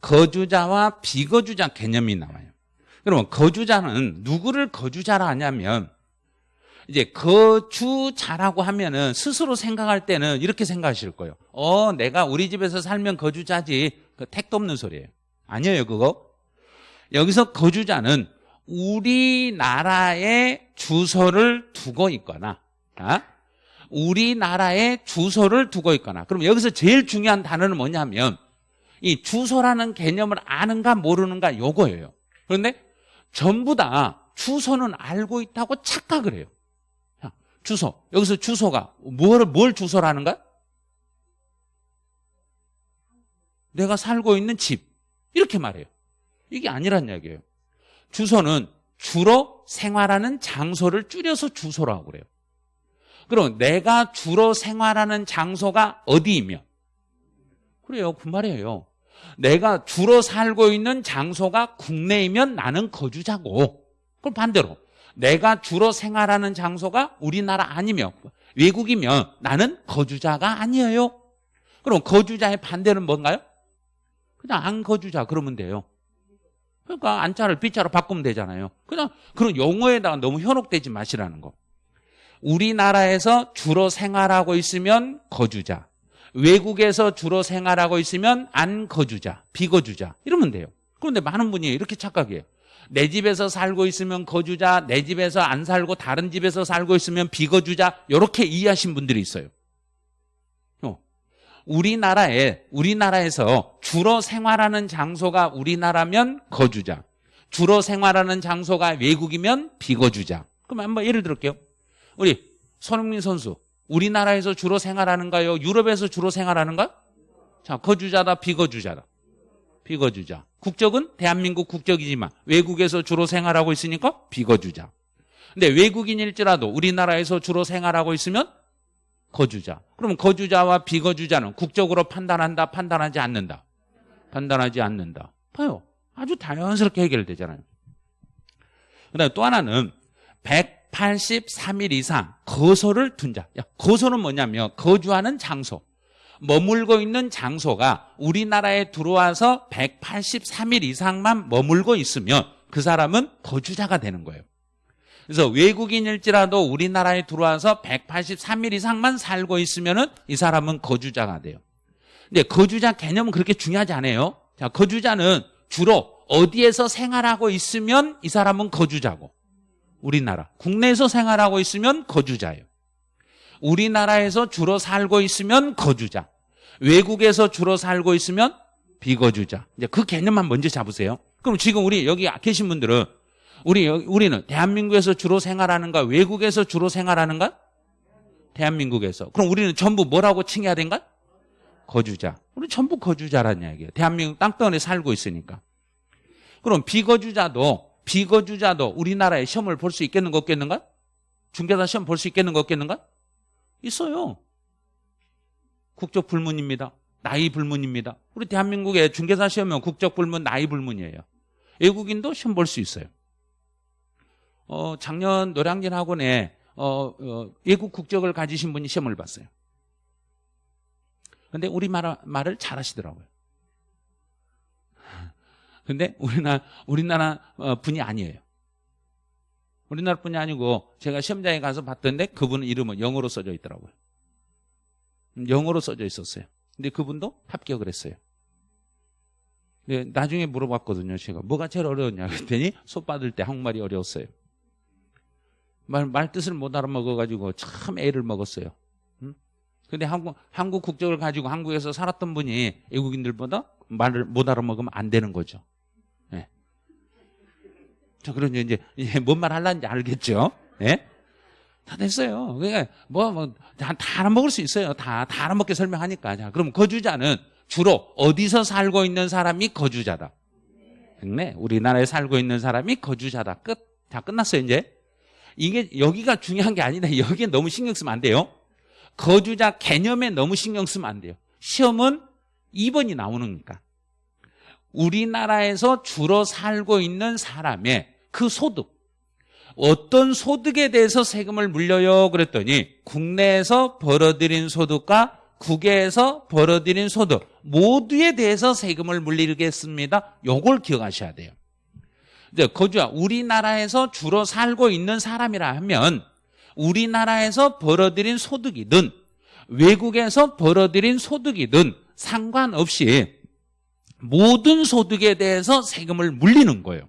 거주자와 비거주자 개념이 나와요. 그러면 거주자는 누구를 거주자라 하냐면 이제 거주자라고 하면은 스스로 생각할 때는 이렇게 생각하실 거예요. 어, 내가 우리 집에서 살면 거주자지. 그 택도 없는 소리예요. 아니에요, 그거. 여기서 거주자는 우리나라에 주소를 두고 있거나, 아? 우리나라에 주소를 두고 있거나 그럼 여기서 제일 중요한 단어는 뭐냐면 이 주소라는 개념을 아는가 모르는가 요거예요 그런데 전부 다 주소는 알고 있다고 착각을 해요 자, 주소 여기서 주소가 뭘, 뭘 주소라는가? 내가 살고 있는 집 이렇게 말해요 이게 아니란 이야기예요 주소는 주로 생활하는 장소를 줄여서 주소라고 그래요 그럼 내가 주로 생활하는 장소가 어디이며? 그래요. 그 말이에요. 내가 주로 살고 있는 장소가 국내이면 나는 거주자고. 그럼 반대로 내가 주로 생활하는 장소가 우리나라 아니며 외국이면 나는 거주자가 아니에요. 그럼 거주자의 반대는 뭔가요? 그냥 안 거주자 그러면 돼요. 그러니까 안자를 빗자로 바꾸면 되잖아요. 그냥 그런 용어에다가 너무 현혹되지 마시라는 거. 우리나라에서 주로 생활하고 있으면 거주자. 외국에서 주로 생활하고 있으면 안 거주자, 비거주자. 이러면 돼요. 그런데 많은 분이 이렇게 착각해요. 내 집에서 살고 있으면 거주자, 내 집에서 안 살고 다른 집에서 살고 있으면 비거주자. 이렇게 이해하신 분들이 있어요. 어. 우리나라에, 우리나라에서 주로 생활하는 장소가 우리나라면 거주자. 주로 생활하는 장소가 외국이면 비거주자. 그럼 한번 예를 들을게요. 우리 손흥민 선수 우리나라에서 주로 생활하는가요? 유럽에서 주로 생활하는가? 자, 거주자다, 비거주자다. 비거주자. 국적은 대한민국 국적이지만 외국에서 주로 생활하고 있으니까 비거주자. 근데 외국인일지라도 우리나라에서 주로 생활하고 있으면 거주자. 그럼 거주자와 비거주자는 국적으로 판단한다, 판단하지 않는다. 판단하지 않는다. 봐요. 아주 자연스럽게 해결되잖아요. 그 다음에 또 하나는 183일 이상 거소를 둔 자. 야, 거소는 뭐냐면 거주하는 장소. 머물고 있는 장소가 우리나라에 들어와서 183일 이상만 머물고 있으면 그 사람은 거주자가 되는 거예요. 그래서 외국인일지라도 우리나라에 들어와서 183일 이상만 살고 있으면 이 사람은 거주자가 돼요. 근데 거주자 개념은 그렇게 중요하지 않아요. 자, 거주자는 주로 어디에서 생활하고 있으면 이 사람은 거주자고 우리나라 국내에서 생활하고 있으면 거주자예요. 우리나라에서 주로 살고 있으면 거주자. 외국에서 주로 살고 있으면 비거주자. 이제 그 개념만 먼저 잡으세요. 그럼 지금 우리 여기 계신 분들은 우리 우리는 대한민국에서 주로 생활하는가 외국에서 주로 생활하는가? 대한민국에서. 그럼 우리는 전부 뭐라고 칭해야 된가? 거주자. 우리 전부 거주자라는 이야기예요. 대한민국 땅덩어리에 살고 있으니까. 그럼 비거주자도 비거주자도 우리나라에 시험을 볼 수 있겠는가 없겠는가? 중개사 시험 볼 수 있겠는가 없겠는가? 있어요. 국적 불문입니다. 나이 불문입니다. 우리 대한민국의 중개사 시험은 국적 불문, 나이 불문이에요. 외국인도 시험 볼 수 있어요. 어, 작년 노량진 학원에 어, 어, 외국 국적을 가지신 분이 시험을 봤어요. 근데 우리 말, 말을 잘 하시더라고요. 근데 우리나라, 우리나라 어, 분이 아니에요. 우리나라 분이 아니고 제가 시험장에 가서 봤던데 그분 이름은 영어로 써져 있더라고요. 영어로 써져 있었어요. 근데 그분도 합격을 했어요. 네, 나중에 물어봤거든요. 제가 뭐가 제일 어려웠냐 그랬더니 소 받을 때 한국말이 어려웠어요. 말, 말 뜻을 못 알아먹어가지고 참 애를 먹었어요. 응? 근데 한국, 한국 국적을 가지고 한국에서 살았던 분이 외국인들보다 말을 못 알아먹으면 안 되는 거죠. 네. 자, 그러니 이제, 뭔말 하려는지 알겠죠? 네? 다 됐어요. 그러니까 뭐, 뭐, 다, 다 알아먹을 수 있어요. 다, 다 알아먹게 설명하니까. 자, 그럼 거주자는 주로 어디서 살고 있는 사람이 거주자다. 네, 우리나라에 살고 있는 사람이 거주자다. 끝. 다 끝났어요, 이제. 이게 여기가 중요한 게 아니다. 여기에 너무 신경 쓰면 안 돼요. 거주자 개념에 너무 신경 쓰면 안 돼요. 시험은 2번이 나오니까. 우리나라에서 주로 살고 있는 사람의 그 소득, 어떤 소득에 대해서 세금을 물려요? 그랬더니 국내에서 벌어들인 소득과 국외에서 벌어들인 소득 모두에 대해서 세금을 물리겠습니다. 요걸 기억하셔야 돼요. 이제 거주자 우리나라에서 주로 살고 있는 사람이라 하면 우리나라에서 벌어들인 소득이든 외국에서 벌어들인 소득이든 상관없이 모든 소득에 대해서 세금을 물리는 거예요.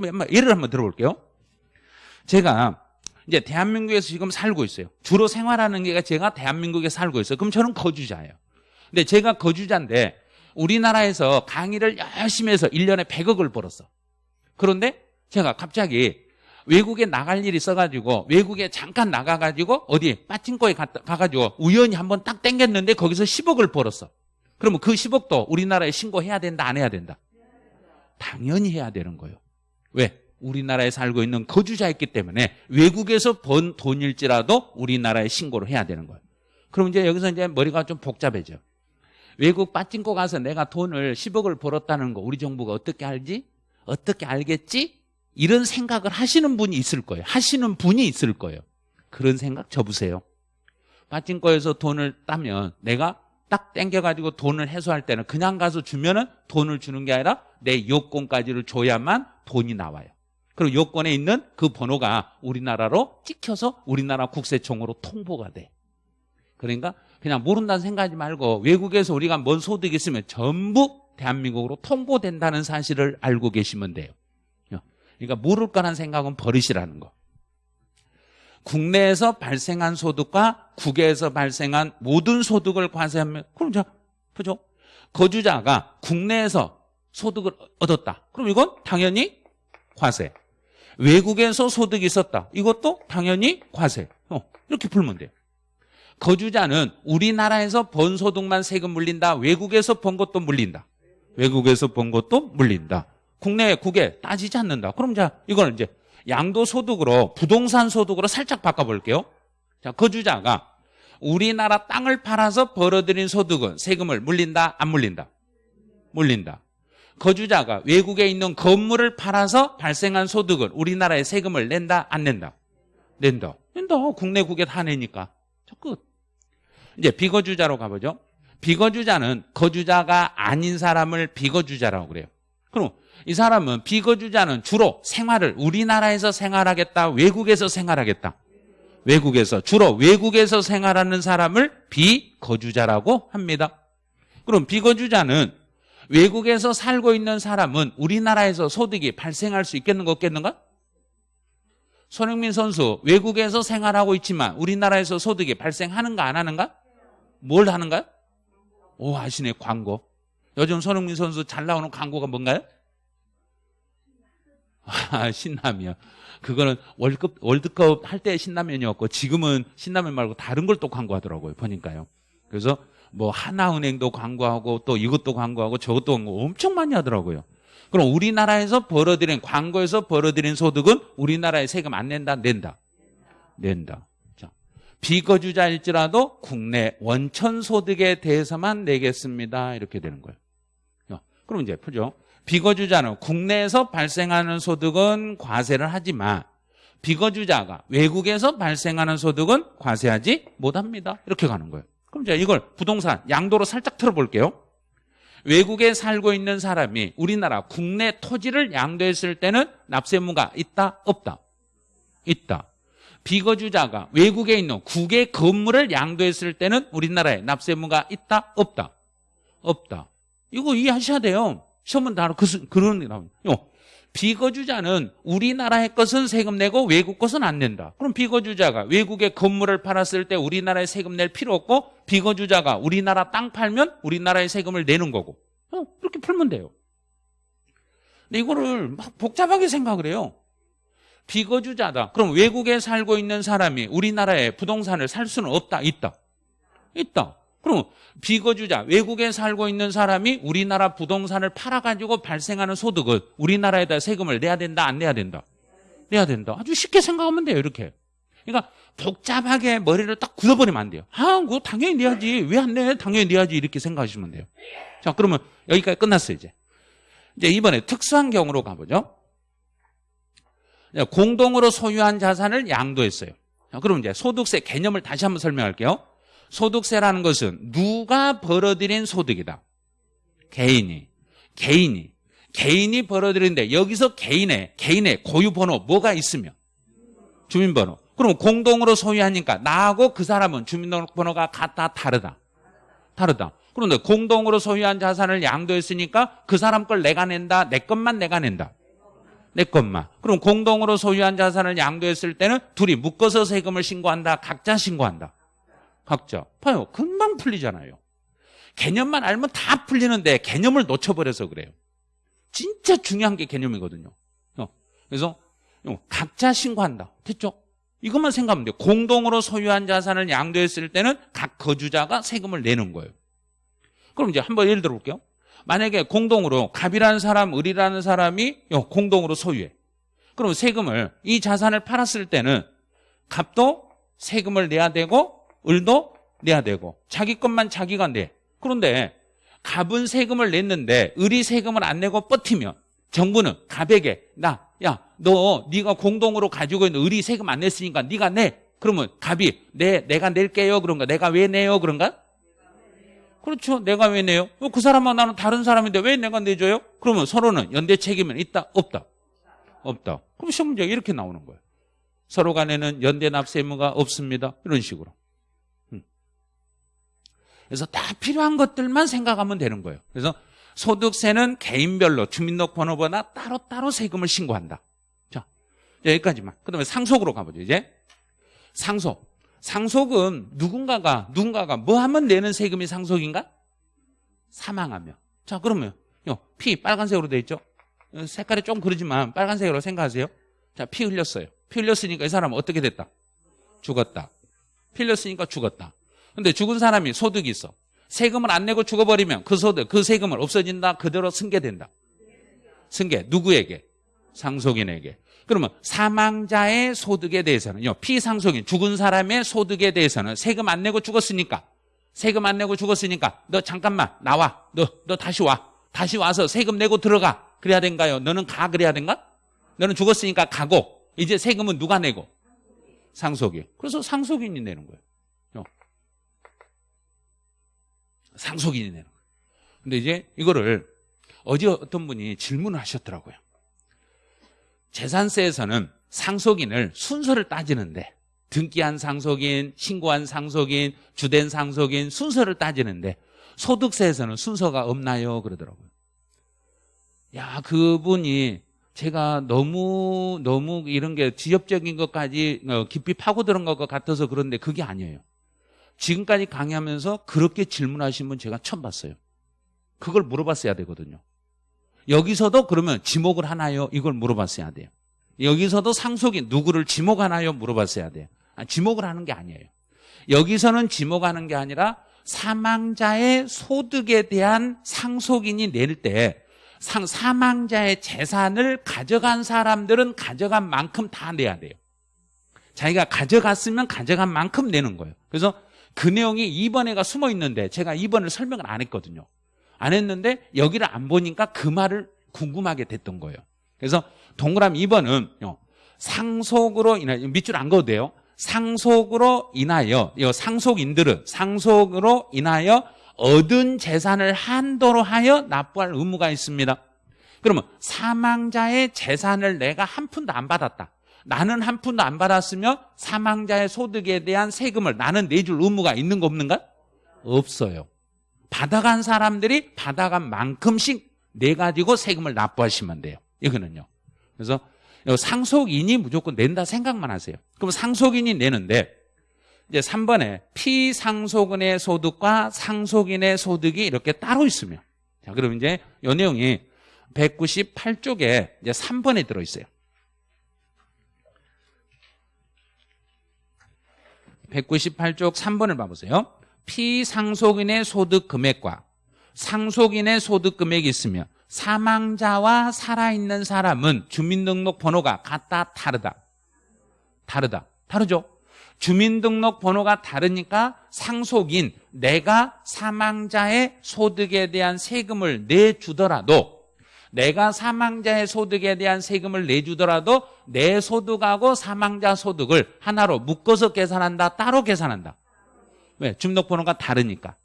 그럼 예를 한번 들어볼게요. 제가 이제 대한민국에서 지금 살고 있어요. 주로 생활하는 게 제가 대한민국에 살고 있어요. 그럼 저는 거주자예요. 근데 제가 거주자인데 우리나라에서 강의를 열심히 해서 1년에 100억을 벌었어. 그런데 제가 갑자기 외국에 나갈 일이 있어가지고 외국에 잠깐 나가가지고 어디 빠친코에 가가지고 우연히 한번 딱 땡겼는데 거기서 10억을 벌었어. 그러면 그 10억도 우리나라에 신고해야 된다 안 해야 된다? 당연히 해야 되는 거예요. 왜? 우리나라에 살고 있는 거주자였기 때문에 외국에서 번 돈일지라도 우리나라에 신고를 해야 되는 거예요. 그럼 이제 여기서 이제 머리가 좀 복잡해져. 외국 빠찡코 가서 내가 돈을 10억을 벌었다는 거 우리 정부가 어떻게 알지? 어떻게 알겠지? 이런 생각을 하시는 분이 있을 거예요. 하시는 분이 있을 거예요. 그런 생각 접으세요. 빠찡코에서 돈을 따면 내가 딱 땡겨가지고 돈을 해소할 때는 그냥 가서 주면은 돈을 주는 게 아니라 내 요건까지를 줘야만 돈이 나와요. 그리고 요건에 있는 그 번호가 우리나라로 찍혀서 우리나라 국세청으로 통보가 돼. 그러니까 그냥 모른다는 생각하지 말고 외국에서 우리가 뭔 소득이 있으면 전부 대한민국으로 통보된다는 사실을 알고 계시면 돼요. 그러니까 모를 거란 생각은 버리시라는 거. 국내에서 발생한 소득과 국외에서 발생한 모든 소득을 과세하면 그럼 자 그죠? 거주자가 국내에서 소득을 얻었다. 그럼 이건 당연히 과세. 외국에서 소득이 있었다. 이것도 당연히 과세. 어, 이렇게 풀면 돼요. 거주자는 우리나라에서 번 소득만 세금 물린다. 외국에서 번 것도 물린다. 외국에서 번 것도 물린다. 국내, 국외 따지지 않는다. 그럼 자, 이거는 이제 양도 소득으로 부동산 소득으로 살짝 바꿔볼게요. 자, 거주자가 우리나라 땅을 팔아서 벌어들인 소득은 세금을 물린다, 안 물린다? 물린다. 거주자가 외국에 있는 건물을 팔아서 발생한 소득은 우리나라에 세금을 낸다, 안 낸다? 낸다. 낸다. 국내 국외 다 내니까. 저 끝. 이제 비거주자로 가보죠. 비거주자는 거주자가 아닌 사람을 비거주자라고 그래요. 그럼 이 사람은 비거주자는 주로 생활을 우리나라에서 생활하겠다, 외국에서 생활하겠다. 외국에서 주로 외국에서 생활하는 사람을 비거주자라고 합니다. 그럼 비거주자는 외국에서 살고 있는 사람은 우리나라에서 소득이 발생할 수 있겠는가 없겠는가? 손흥민 선수 외국에서 생활하고 있지만 우리나라에서 소득이 발생하는가 안 하는가? 뭘 하는가요? 오 아시네 광고. 요즘 손흥민 선수 잘 나오는 광고가 뭔가요? 아, 신라면. 그거는 월급, 월드컵 할 때 신라면이었고 지금은 신라면 말고 다른 걸 또 광고하더라고요. 보니까요. 그래서 뭐 하나은행도 광고하고 또 이것도 광고하고 저것도 광고 엄청 많이 하더라고요. 그럼 우리나라에서 벌어들인 광고에서 벌어들인 소득은 우리나라에 세금 안 낸다? 낸다? 낸다. 자, 비거주자일지라도 국내 원천 소득에 대해서만 내겠습니다. 이렇게 되는 거예요. 그럼 이제 푸죠. 비거주자는 국내에서 발생하는 소득은 과세를 하지만 비거주자가 외국에서 발생하는 소득은 과세하지 못합니다. 이렇게 가는 거예요. 그럼 이제 이걸 부동산 양도로 살짝 틀어볼게요. 외국에 살고 있는 사람이 우리나라 국내 토지를 양도했을 때는 납세무가 있다 없다 있다 비거주자가 외국에 있는 국외 건물을 양도했을 때는 우리나라에 납세무가 있다 없다 없다 이거 이해하셔야 돼요 시험은 다 그, 그런 게 나옵니다 비거주자는 우리나라의 것은 세금 내고 외국 것은 안 낸다. 그럼 비거주자가 외국의 건물을 팔았을 때 우리나라에 세금 낼 필요 없고 비거주자가 우리나라 땅 팔면 우리나라에 세금을 내는 거고 어, 그렇게 풀면 돼요. 근데 이거를 막 복잡하게 생각을 해요. 비거주자다. 그럼 외국에 살고 있는 사람이 우리나라에 부동산을 살 수는 없다. 있다. 있다. 그럼 비거주자 외국에 살고 있는 사람이 우리나라 부동산을 팔아가지고 발생하는 소득은 우리나라에다 세금을 내야 된다 안 내야 된다? 내야 된다. 아주 쉽게 생각하면 돼요 이렇게. 그러니까 복잡하게 머리를 딱 굳어버리면 안 돼요. 아 그거 당연히 내야지. 왜 안 내? 당연히 내야지. 이렇게 생각하시면 돼요. 자 그러면 여기까지 끝났어요 이제. 이제 이번에 특수한 경우로 가보죠. 공동으로 소유한 자산을 양도했어요. 자, 그럼 이제 소득세 개념을 다시 한번 설명할게요 소득세라는 것은 누가 벌어들인 소득이다. 개인이. 개인이. 개인이 벌어들인데 여기서 개인의 개인의 고유 번호 뭐가 있으면 주민번호. 그럼 공동으로 소유하니까 나하고 그 사람은 주민등록번호가 같다 다르다. 다르다. 그런데 공동으로 소유한 자산을 양도했으니까 그 사람 걸 내가 낸다. 내 것만 내가 낸다. 내 것만. 그럼 공동으로 소유한 자산을 양도했을 때는 둘이 묶어서 세금을 신고한다. 각자 신고한다. 각자. 봐요. 금방 풀리잖아요. 개념만 알면 다 풀리는데 개념을 놓쳐버려서 그래요. 진짜 중요한 게 개념이거든요. 어, 그래서 어, 각자 신고한다. 됐죠? 이것만 생각하면 돼요. 공동으로 소유한 자산을 양도했을 때는 각 거주자가 세금을 내는 거예요. 그럼 이제 한번 예를 들어볼게요. 만약에 공동으로 갑이라는 사람, 을이라는 사람이 어, 공동으로 소유해. 그럼 세금을 이 자산을 팔았을 때는 갑도 세금을 내야 되고 을도 내야 되고 자기 것만 자기가 내. 그런데 갑은 세금을 냈는데 을이 세금을 안 내고 버티면 정부는 갑에게 나 야 너 네가 공동으로 가지고 있는 을이 세금 안 냈으니까 네가 내. 그러면 갑이 내 내가 낼게요. 그런가? 내가 왜 내요? 그런가? 그렇죠. 내가 왜 내요? 어, 그 사람과 나는 다른 사람인데 왜 내가 내줘요? 그러면 서로는 연대 책임은 있다? 없다? 없다. 그럼 시험 문제가 이렇게 나오는 거예요. 서로 간에는 연대 납세 의무가 없습니다. 이런 식으로. 음. 그래서 다 필요한 것들만 생각하면 되는 거예요 그래서 소득세는 개인별로 주민등록번호보다 따로따로 세금을 신고한다. 자, 여기까지만. 그 다음에 상속으로 가보죠, 이제. 상속. 상속은 누군가가, 누군가가 뭐 하면 내는 세금이 상속인가? 사망하면. 자, 그러면, 요, 피 빨간색으로 돼 있죠? 색깔이 좀 그러지만 빨간색으로 생각하세요. 자, 피 흘렸어요. 피 흘렸으니까 이 사람은 어떻게 됐다? 죽었다. 피 흘렸으니까 죽었다. 근데 죽은 사람이 소득이 있어. 세금을 안 내고 죽어버리면 그 소득, 그 세금을 없어진다. 그대로 승계된다. 승계. 누구에게? 상속인에게. 그러면 사망자의 소득에 대해서는요. 피상속인, 죽은 사람의 소득에 대해서는 세금 안 내고 죽었으니까 세금 안 내고 죽었으니까 너 잠깐만 나와. 너, 너 다시 와. 다시 와서 세금 내고 들어가. 그래야 된가요? 너는 가 그래야 된가? 너는 죽었으니까 가고 이제 세금은 누가 내고? 상속인. 그래서 상속인이 내는 거예요. 상속인이 내는 거예요. 근데 이제 이거를 어제 어떤 분이 질문을 하셨더라고요. 재산세에서는 상속인을 순서를 따지는데 등기한 상속인, 신고한 상속인, 주된 상속인 순서를 따지는데 소득세에서는 순서가 없나요? 그러더라고요. 야, 그분이 제가 너무 너무 이런 게 지엽적인 것까지 어, 깊이 파고드는 것 같아서 그런데 그게 아니에요. 지금까지 강의하면서 그렇게 질문하신 분 제가 처음 봤어요. 그걸 물어봤어야 되거든요. 여기서도 그러면 지목을 하나요? 이걸 물어봤어야 돼요. 여기서도 상속인 누구를 지목하나요? 물어봤어야 돼요. 아, 지목을 하는 게 아니에요. 여기서는 지목하는 게 아니라 사망자의 소득에 대한 상속인이 낼 때 사망자의 재산을 가져간 사람들은 가져간 만큼 다 내야 돼요. 자기가 가져갔으면 가져간 만큼 내는 거예요. 그래서 그 내용이 2번에가 숨어 있는데 제가 2번을 설명을 안 했거든요. 안 했는데 여기를 안 보니까 그 말을 궁금하게 됐던 거예요. 그래서 동그라미 2번은 상속으로 인하여 밑줄 안 그어도 돼요. 상속으로 인하여 상속인들은 상속으로 인하여 얻은 재산을 한도로 하여 납부할 의무가 있습니다. 그러면 사망자의 재산을 내가 한 푼도 안 받았다. 나는 한 푼도 안 받았으며 사망자의 소득에 대한 세금을 나는 내줄 의무가 있는 거 없는가? 없어요. 받아간 사람들이 받아간 만큼씩 내가지고 세금을 납부하시면 돼요. 이거는요. 그래서 상속인이 무조건 낸다 생각만 하세요. 그럼 상속인이 내는데 이제 3번에 피상속인의 소득과 상속인의 소득이 이렇게 따로 있으면 자, 그럼 이제 이 내용이 198쪽에 이제 3번에 들어있어요. 198쪽 3번을 봐보세요. 피상속인의 소득 금액과 상속인의 소득 금액이 있으면 사망자와 살아있는 사람은 주민등록 번호가 같다 다르다. 다르다. 다르죠? 주민등록 번호가 다르니까 상속인 내가 사망자의 소득에 대한 세금을 내주더라도 내가 사망자의 소득에 대한 세금을 내주더라도 내 소득하고 사망자 소득을 하나로 묶어서 계산한다 따로 계산한다. 왜? 주민등록번호가 다르니까.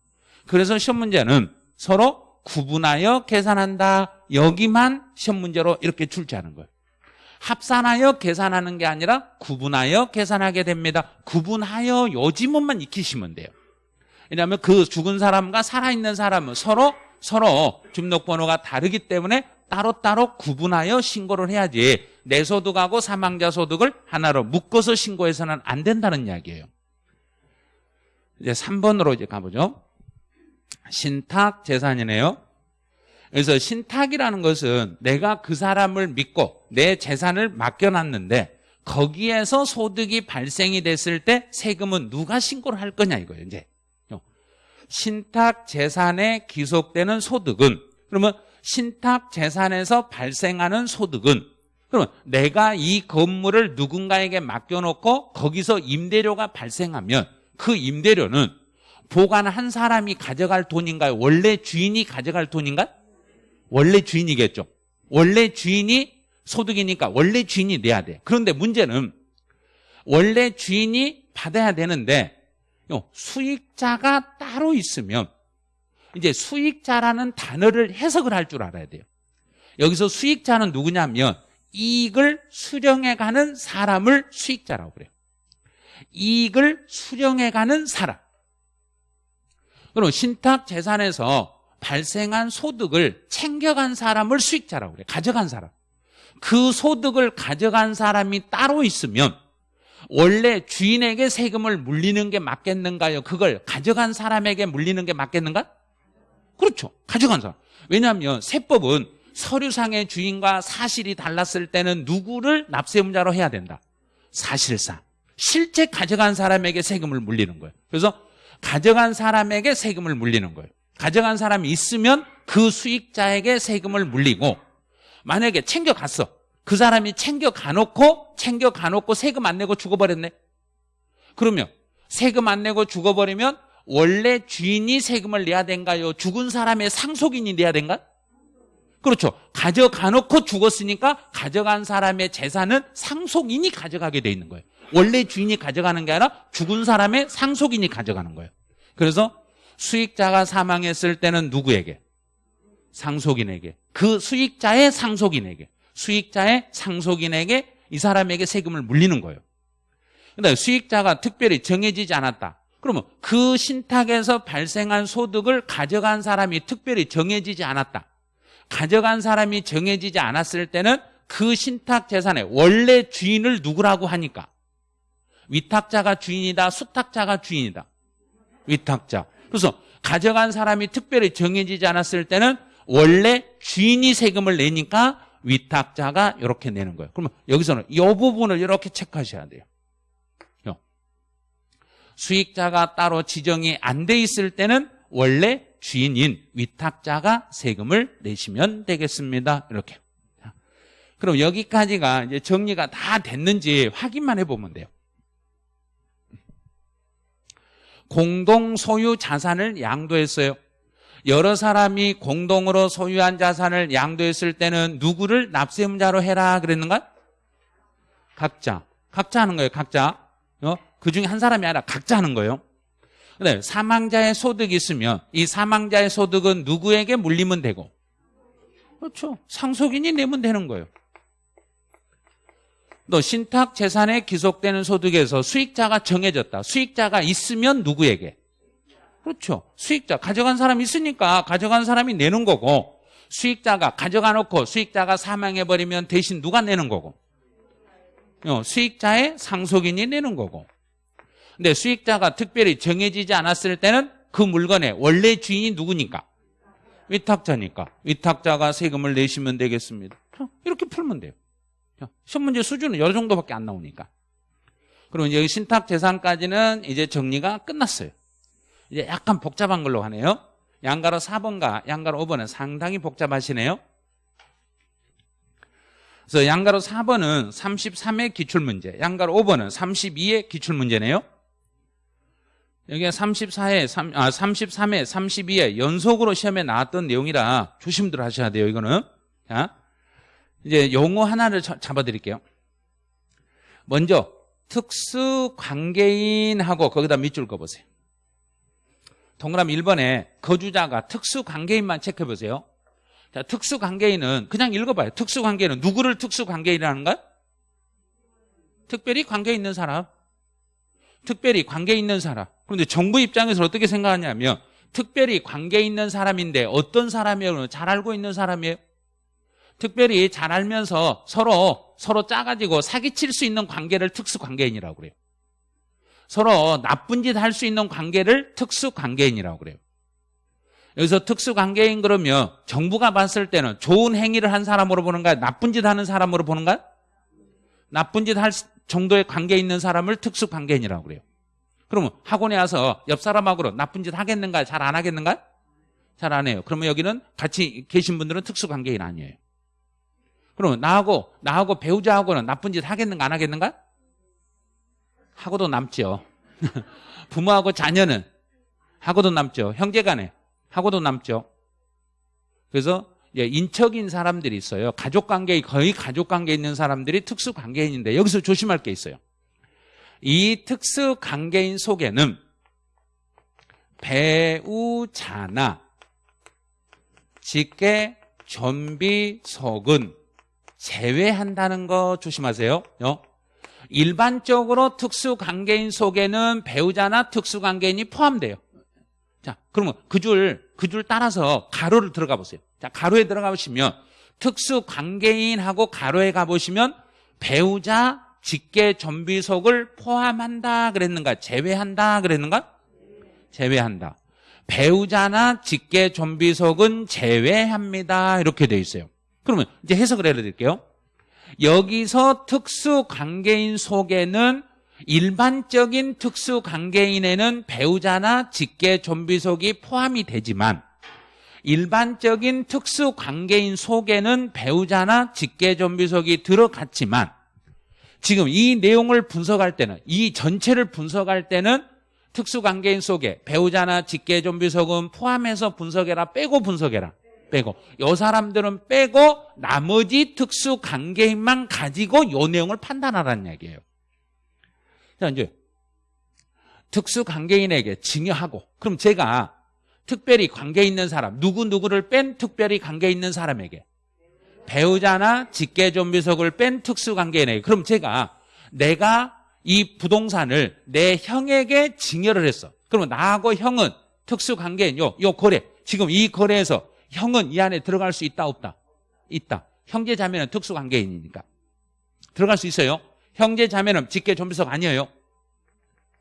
그래서 시험 문제는 서로 구분하여 계산한다. 여기만 시험 문제로 이렇게 출제하는 거예요. 합산하여 계산하는 게 아니라 구분하여 계산하게 됩니다. 구분하여 요 지문만 익히시면 돼요. 왜냐하면 그 죽은 사람과 살아있는 사람은 서로 서로 주민등록번호가 다르기 때문에 따로따로 구분하여 신고를 해야지 내 소득하고 사망자 소득을 하나로 묶어서 신고해서는 안 된다는 이야기예요. 이제 3번으로 이제 가보죠. 신탁 재산이네요. 그래서 신탁이라는 것은 내가 그 사람을 믿고 내 재산을 맡겨놨는데 거기에서 소득이 발생이 됐을 때 세금은 누가 신고를 할 거냐 이거예요. 이제 신탁 재산에 기속되는 소득은 그러면 신탁 재산에서 발생하는 소득은 그러면 내가 이 건물을 누군가에게 맡겨놓고 거기서 임대료가 발생하면 그 임대료는 보관한 사람이 가져갈 돈인가요? 원래 주인이 가져갈 돈인가? 원래 주인이겠죠. 원래 주인이 소득이니까 원래 주인이 내야 돼. 그런데 문제는 원래 주인이 받아야 되는데 수익자가 따로 있으면 이제 수익자라는 단어를 해석을 할 줄 알아야 돼요. 여기서 수익자는 누구냐면 이익을 수령해가는 사람을 수익자라고 그래요. 이익을 수령해가는 사람. 그럼 신탁 재산에서 발생한 소득을 챙겨간 사람을 수익자라고 그래요. 가져간 사람. 그 소득을 가져간 사람이 따로 있으면 원래 주인에게 세금을 물리는 게 맞겠는가요? 그걸 가져간 사람에게 물리는 게 맞겠는가? 그렇죠. 가져간 사람. 왜냐하면 세법은 서류상의 주인과 사실이 달랐을 때는 누구를 납세문자로 해야 된다. 사실상. 실제 가져간 사람에게 세금을 물리는 거예요. 그래서 가져간 사람에게 세금을 물리는 거예요. 가져간 사람이 있으면 그 수익자에게 세금을 물리고 만약에 챙겨갔어. 그 사람이 챙겨가놓고 챙겨가놓고 세금 안 내고 죽어버렸네. 그러면 세금 안 내고 죽어버리면 원래 주인이 세금을 내야 된가요? 죽은 사람의 상속인이 내야 된가? 그렇죠. 가져가 놓고 죽었으니까 가져간 사람의 재산은 상속인이 가져가게 돼 있는 거예요. 원래 주인이 가져가는 게 아니라 죽은 사람의 상속인이 가져가는 거예요. 그래서 수익자가 사망했을 때는 누구에게? 상속인에게. 그 수익자의 상속인에게. 수익자의 상속인에게 이 사람에게 세금을 물리는 거예요. 근데 수익자가 특별히 정해지지 않았다. 그러면 그 신탁에서 발생한 소득을 가져간 사람이 특별히 정해지지 않았다. 가져간 사람이 정해지지 않았을 때는 그 신탁 재산의 원래 주인을 누구라고 하니까 위탁자가 주인이다, 수탁자가 주인이다. 위탁자. 그래서 가져간 사람이 특별히 정해지지 않았을 때는 원래 주인이 세금을 내니까 위탁자가 이렇게 내는 거예요. 그러면 여기서는 이 부분을 이렇게 체크하셔야 돼요. 수익자가 따로 지정이 안 돼 있을 때는 원래 주인인 위탁자가 세금을 내시면 되겠습니다. 이렇게. 그럼 여기까지가 이제 정리가 다 됐는지 확인만 해보면 돼요. 공동 소유 자산을 양도했어요. 여러 사람이 공동으로 소유한 자산을 양도했을 때는 누구를 납세문자로 해라 그랬는가? 각자. 각자 하는 거예요. 각자. 어? 그 중에 한 사람이 아니라 각자 하는 거예요. 근데 사망자의 소득이 있으면 이 사망자의 소득은 누구에게 물리면 되고 그렇죠. 상속인이 내면 되는 거예요. 또 신탁 재산에 기속되는 소득에서 수익자가 정해졌다. 수익자가 있으면 누구에게? 그렇죠. 수익자 가져간 사람이 있으니까 가져간 사람이 내는 거고 수익자가 가져가 놓고 수익자가 사망해 버리면 대신 누가 내는 거고 어, 수익자의 상속인이 내는 거고 근데 수익자가 특별히 정해지지 않았을 때는 그 물건의 원래 주인이 누구니까 위탁자니까 위탁자가 세금을 내시면 되겠습니다 이렇게 풀면 돼요 시험 문제 수준은 여러 정도밖에 안 나오니까. 그러면 여기 신탁 재산까지는 이제 정리가 끝났어요. 이제 약간 복잡한 걸로 하네요. 양가로 4번과 양가로 5번은 상당히 복잡하시네요. 그래서 양가로 4번은 33의 기출문제, 양가로 5번은 32의 기출문제네요. 여기가 34에, 3, 아, 33에, 32에 연속으로 시험에 나왔던 내용이라 조심들 하셔야 돼요, 이거는. 자, 이제 용어 하나를 잡아드릴게요. 먼저 특수 관계인하고 거기다 밑줄 그어보세요. 동그라미 1번에 거주자가 특수 관계인만 체크해보세요. 자, 특수 관계인은 그냥 읽어봐요. 특수 관계인은 누구를 특수 관계인이라는가? 특별히 관계 있는 사람. 특별히 관계 있는 사람. 그런데 정부 입장에서 어떻게 생각하냐면 특별히 관계 있는 사람인데 어떤 사람이에요? 잘 알고 있는 사람이에요? 특별히 잘 알면서 서로 서로 짜가지고 사기칠 수 있는 관계를 특수관계인이라고 그래요. 서로 나쁜 짓 할 수 있는 관계를 특수관계인이라고 그래요. 여기서 특수관계인 그러면 정부가 봤을 때는 좋은 행위를 한 사람으로 보는가 나쁜 짓 하는 사람으로 보는가 나쁜 짓 할 정도의 관계 있는 사람을 특수관계인이라고 그래요. 그러면 학원에 와서 옆 사람하고 나쁜 짓 하겠는가 잘 안 하겠는가? 잘 안 해요. 그러면 여기는 같이 계신 분들은 특수관계인 아니에요. 그러면 나하고 나하고 배우자하고는 나쁜 짓 하겠는가 안 하겠는가? 하고도 남죠. 부모하고 자녀는 하고도 남죠. 형제간에 하고도 남죠. 그래서 인척인 사람들이 있어요. 가족관계 거의 가족관계 있는 사람들이 특수관계인인데 여기서 조심할 게 있어요. 이 특수 관계인 속에는 배우자나 직계 전비속은 제외한다는 거 조심하세요. 어? 일반적으로 특수관계인 속에는 배우자나 특수관계인이 포함돼요. 자, 그러면 그 줄, 그 줄 따라서 가로를 들어가 보세요. 자, 가로에 들어가 보시면 특수관계인하고 가로에 가보시면 배우자, 직계, 전비속을 포함한다 그랬는가? 제외한다 그랬는가? 제외한다. 배우자나 직계, 전비속은 제외합니다. 이렇게 돼 있어요. 그러면 이제 해석을 해드릴게요. 여기서 특수관계인 속에는 일반적인 특수관계인에는 배우자나 직계 좀비속이 포함이 되지만 일반적인 특수관계인 속에는 배우자나 직계 좀비속이 들어갔지만 지금 이 내용을 분석할 때는 이 전체를 분석할 때는 특수관계인 속에 배우자나 직계 좀비속은 포함해서 분석해라 빼고 분석해라. 빼고. 이 사람들은 빼고 나머지 특수관계인만 가지고 이 내용을 판단하라는 얘기예요. 자, 이제 특수 관계인에게 증여하고 그럼 제가 특별히 관계 있는 사람 누구누구를 뺀 특별히 관계 있는 사람에게 배우자나 직계 좀비속을 뺀 특수 관계인에게 그럼 제가 내가 이 부동산을 내 형에게 증여를 했어. 그러면 나하고 형은 특수 관계인 요, 요 거래. 지금 이 거래에서 형은 이 안에 들어갈 수 있다 없다? 있다. 형제 자매는 특수 관계인이니까. 들어갈 수 있어요. 형제 자매는 직계 좀비석 아니에요.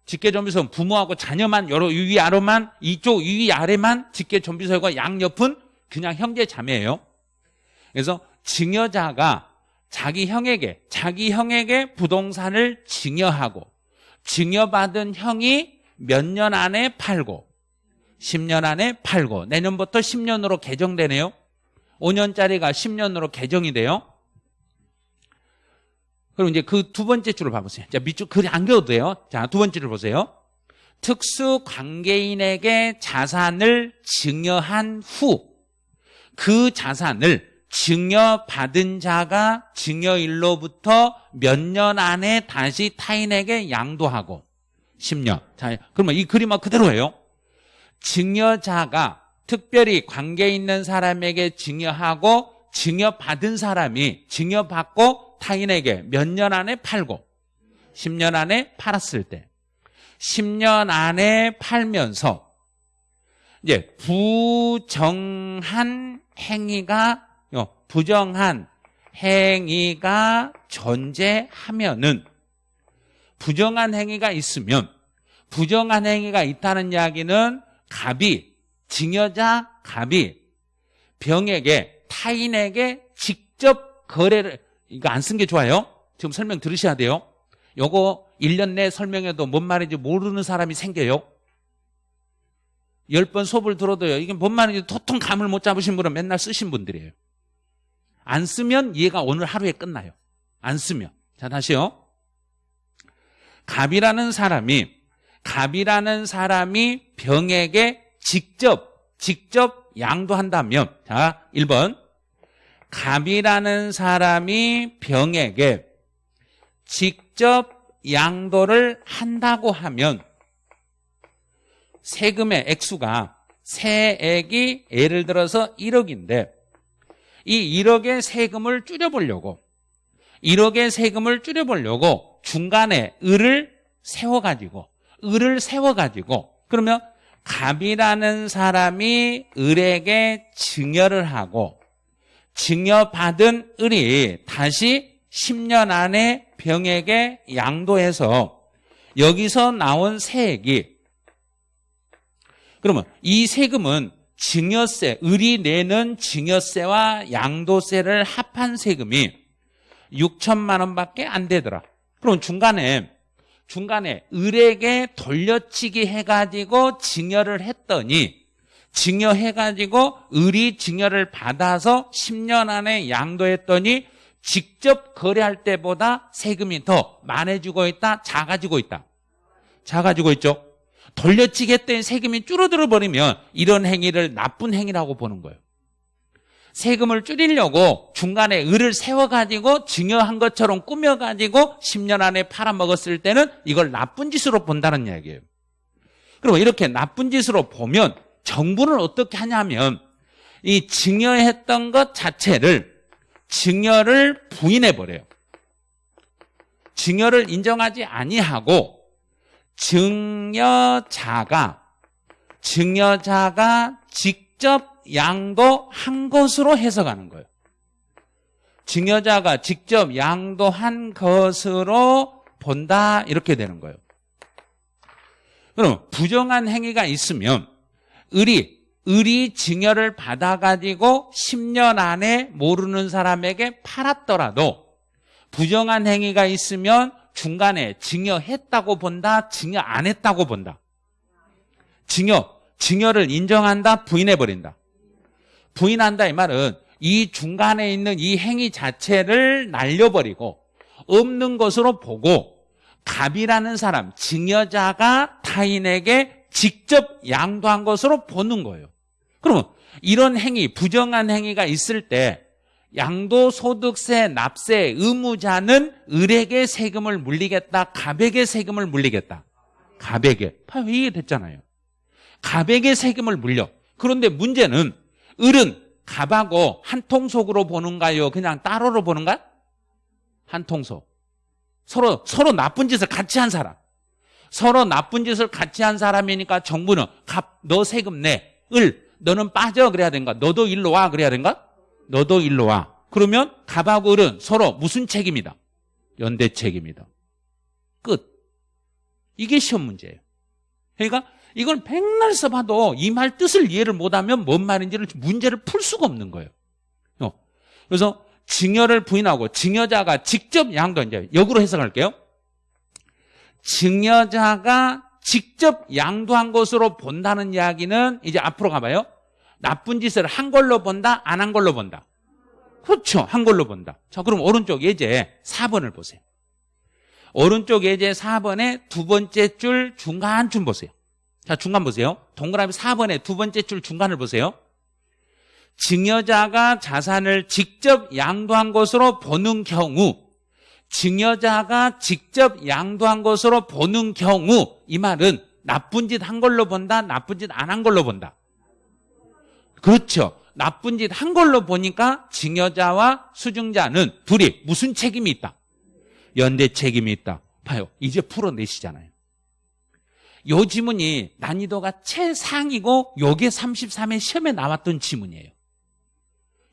직계 좀비석은 부모하고 자녀만 여러 위 아래만 이쪽 위 아래만 직계 좀비석과 양옆은 그냥 형제 자매예요. 그래서 증여자가 자기 형에게 자기 형에게 부동산을 증여하고 증여받은 형이 몇 년 안에 팔고 10년 안에 팔고 내년부터 10년으로 개정되네요. 5년짜리가 10년으로 개정이 돼요. 그럼 이제 그 두 번째 줄을 봐보세요. 자, 밑줄 글이 안 그려도 돼요. 자, 두 번째 줄 보세요. 특수 관계인에게 자산을 증여한 후 그 자산을 증여받은 자가 증여일로부터 몇 년 안에 다시 타인에게 양도하고 10년. 자, 그러면 이 그림은 그대로예요. 증여자가 특별히 관계 있는 사람에게 증여하고 증여받은 사람이 증여받고 타인에게 몇 년 안에 팔고 10년 안에 팔았을 때 10년 안에 팔면서 이제 부정한 행위가 어, 부정한 행위가 존재하면은 부정한 행위가 있으면 부정한 행위가 있다는 이야기는 갑이 증여자 갑이 병에게 타인에게 직접 거래를 이거 안 쓴 게 좋아요. 지금 설명 들으셔야 돼요. 요거 1년 내 설명해도 뭔 말인지 모르는 사람이 생겨요. 10번 수업을 들어도요. 이게 뭔 말인지 도통 감을 못 잡으신 분은 맨날 쓰신 분들이에요. 안 쓰면 이해가 오늘 하루에 끝나요. 안 쓰면. 자, 다시요. 갑이라는 사람이, 갑이라는 사람이 병에게 직접, 직접 양도한다면, 자, 1번. 갑이라는 사람이 병에게 직접 양도를 한다고 하면 세금의 액수가 세액이 예를 들어서 1억인데 이 1억의 세금을 줄여보려고 1억의 세금을 줄여보려고 중간에 을을 세워가지고 을을 세워가지고 그러면 갑이라는 사람이 을에게 증여를 하고 증여받은 을이 다시 10년 안에 병에게 양도해서 여기서 나온 세액이 그러면 이 세금은 증여세, 을이 내는 증여세와 양도세를 합한 세금이 6천만 원밖에 안 되더라. 그럼 중간에 중간에 을에게 돌려치기 해가지고 증여를 했더니 증여해가지고 의리 증여를 받아서 10년 안에 양도했더니 직접 거래할 때보다 세금이 더 많아지고 있다, 작아지고 있다. 작아지고 있죠. 돌려치겠다는 세금이 줄어들어 버리면 이런 행위를 나쁜 행위라고 보는 거예요. 세금을 줄이려고 중간에 을을 세워가지고 증여한 것처럼 꾸며가지고 10년 안에 팔아먹었을 때는 이걸 나쁜 짓으로 본다는 이야기예요. 그럼 이렇게 나쁜 짓으로 보면 정부는 어떻게 하냐면 이 증여했던 것 자체를 증여를 부인해 버려요. 증여를 인정하지 아니하고 증여자가 증여자가 직접 양도한 것으로 해석하는 거예요. 증여자가 직접 양도한 것으로 본다 이렇게 되는 거예요. 그럼 부정한 행위가 있으면 을이 을이 증여를 받아가지고 10년 안에 모르는 사람에게 팔았더라도 부정한 행위가 있으면 중간에 증여했다고 본다, 증여 안 했다고 본다. 증여, 증여를 인정한다, 부인해버린다. 부인한다 이 말은 이 중간에 있는 이 행위 자체를 날려버리고 없는 것으로 보고 갑이라는 사람, 증여자가 타인에게 직접 양도한 것으로 보는 거예요. 그러면 이런 행위, 부정한 행위가 있을 때 양도소득세 납세 의무자는 을에게 세금을 물리겠다, 갑에게 세금을 물리겠다. 갑에게. 이게 됐잖아요. 갑에게 세금을 물려. 그런데 문제는 을은 갑하고 한 통속으로 보는가요? 그냥 따로로 보는가? 한 통속. 서로, 서로 나쁜 짓을 같이 한 사람. 서로 나쁜 짓을 같이 한 사람이니까 정부는 갑, 너 세금 내. 을, 너는 빠져. 그래야 된가? 너도 일로 와. 그래야 된가? 너도 일로 와. 그러면 갑하고 을은 서로 무슨 책임이다? 연대 책임이다. 끝. 이게 시험 문제예요. 그러니까 이걸 백날 써봐도 이 말 뜻을 이해를 못하면 뭔 말인지를 문제를 풀 수가 없는 거예요. 어. 그래서 증여를 부인하고 증여자가 직접 양도 이제 역으로 해석할게요. 증여자가 직접 양도한 것으로 본다는 이야기는 이제 앞으로 가봐요. 나쁜 짓을 한 걸로 본다, 안 한 걸로 본다. 그렇죠. 한 걸로 본다. 자, 그럼 오른쪽 예제 4번을 보세요. 오른쪽 예제 4번의 두 번째 줄 중간쯤 보세요. 자, 중간 보세요. 동그라미 4번의 두 번째 줄 중간을 보세요. 증여자가 자산을 직접 양도한 것으로 보는 경우 증여자가 직접 양도한 것으로 보는 경우 이 말은 나쁜 짓 한 걸로 본다, 나쁜 짓 안 한 걸로 본다. 그렇죠. 나쁜 짓 한 걸로 보니까 증여자와 수증자는 둘이 무슨 책임이 있다? 연대 책임이 있다. 봐요. 이제 풀어내시잖아요. 요 지문이 난이도가 최상이고 요게 33회 시험에 나왔던 지문이에요.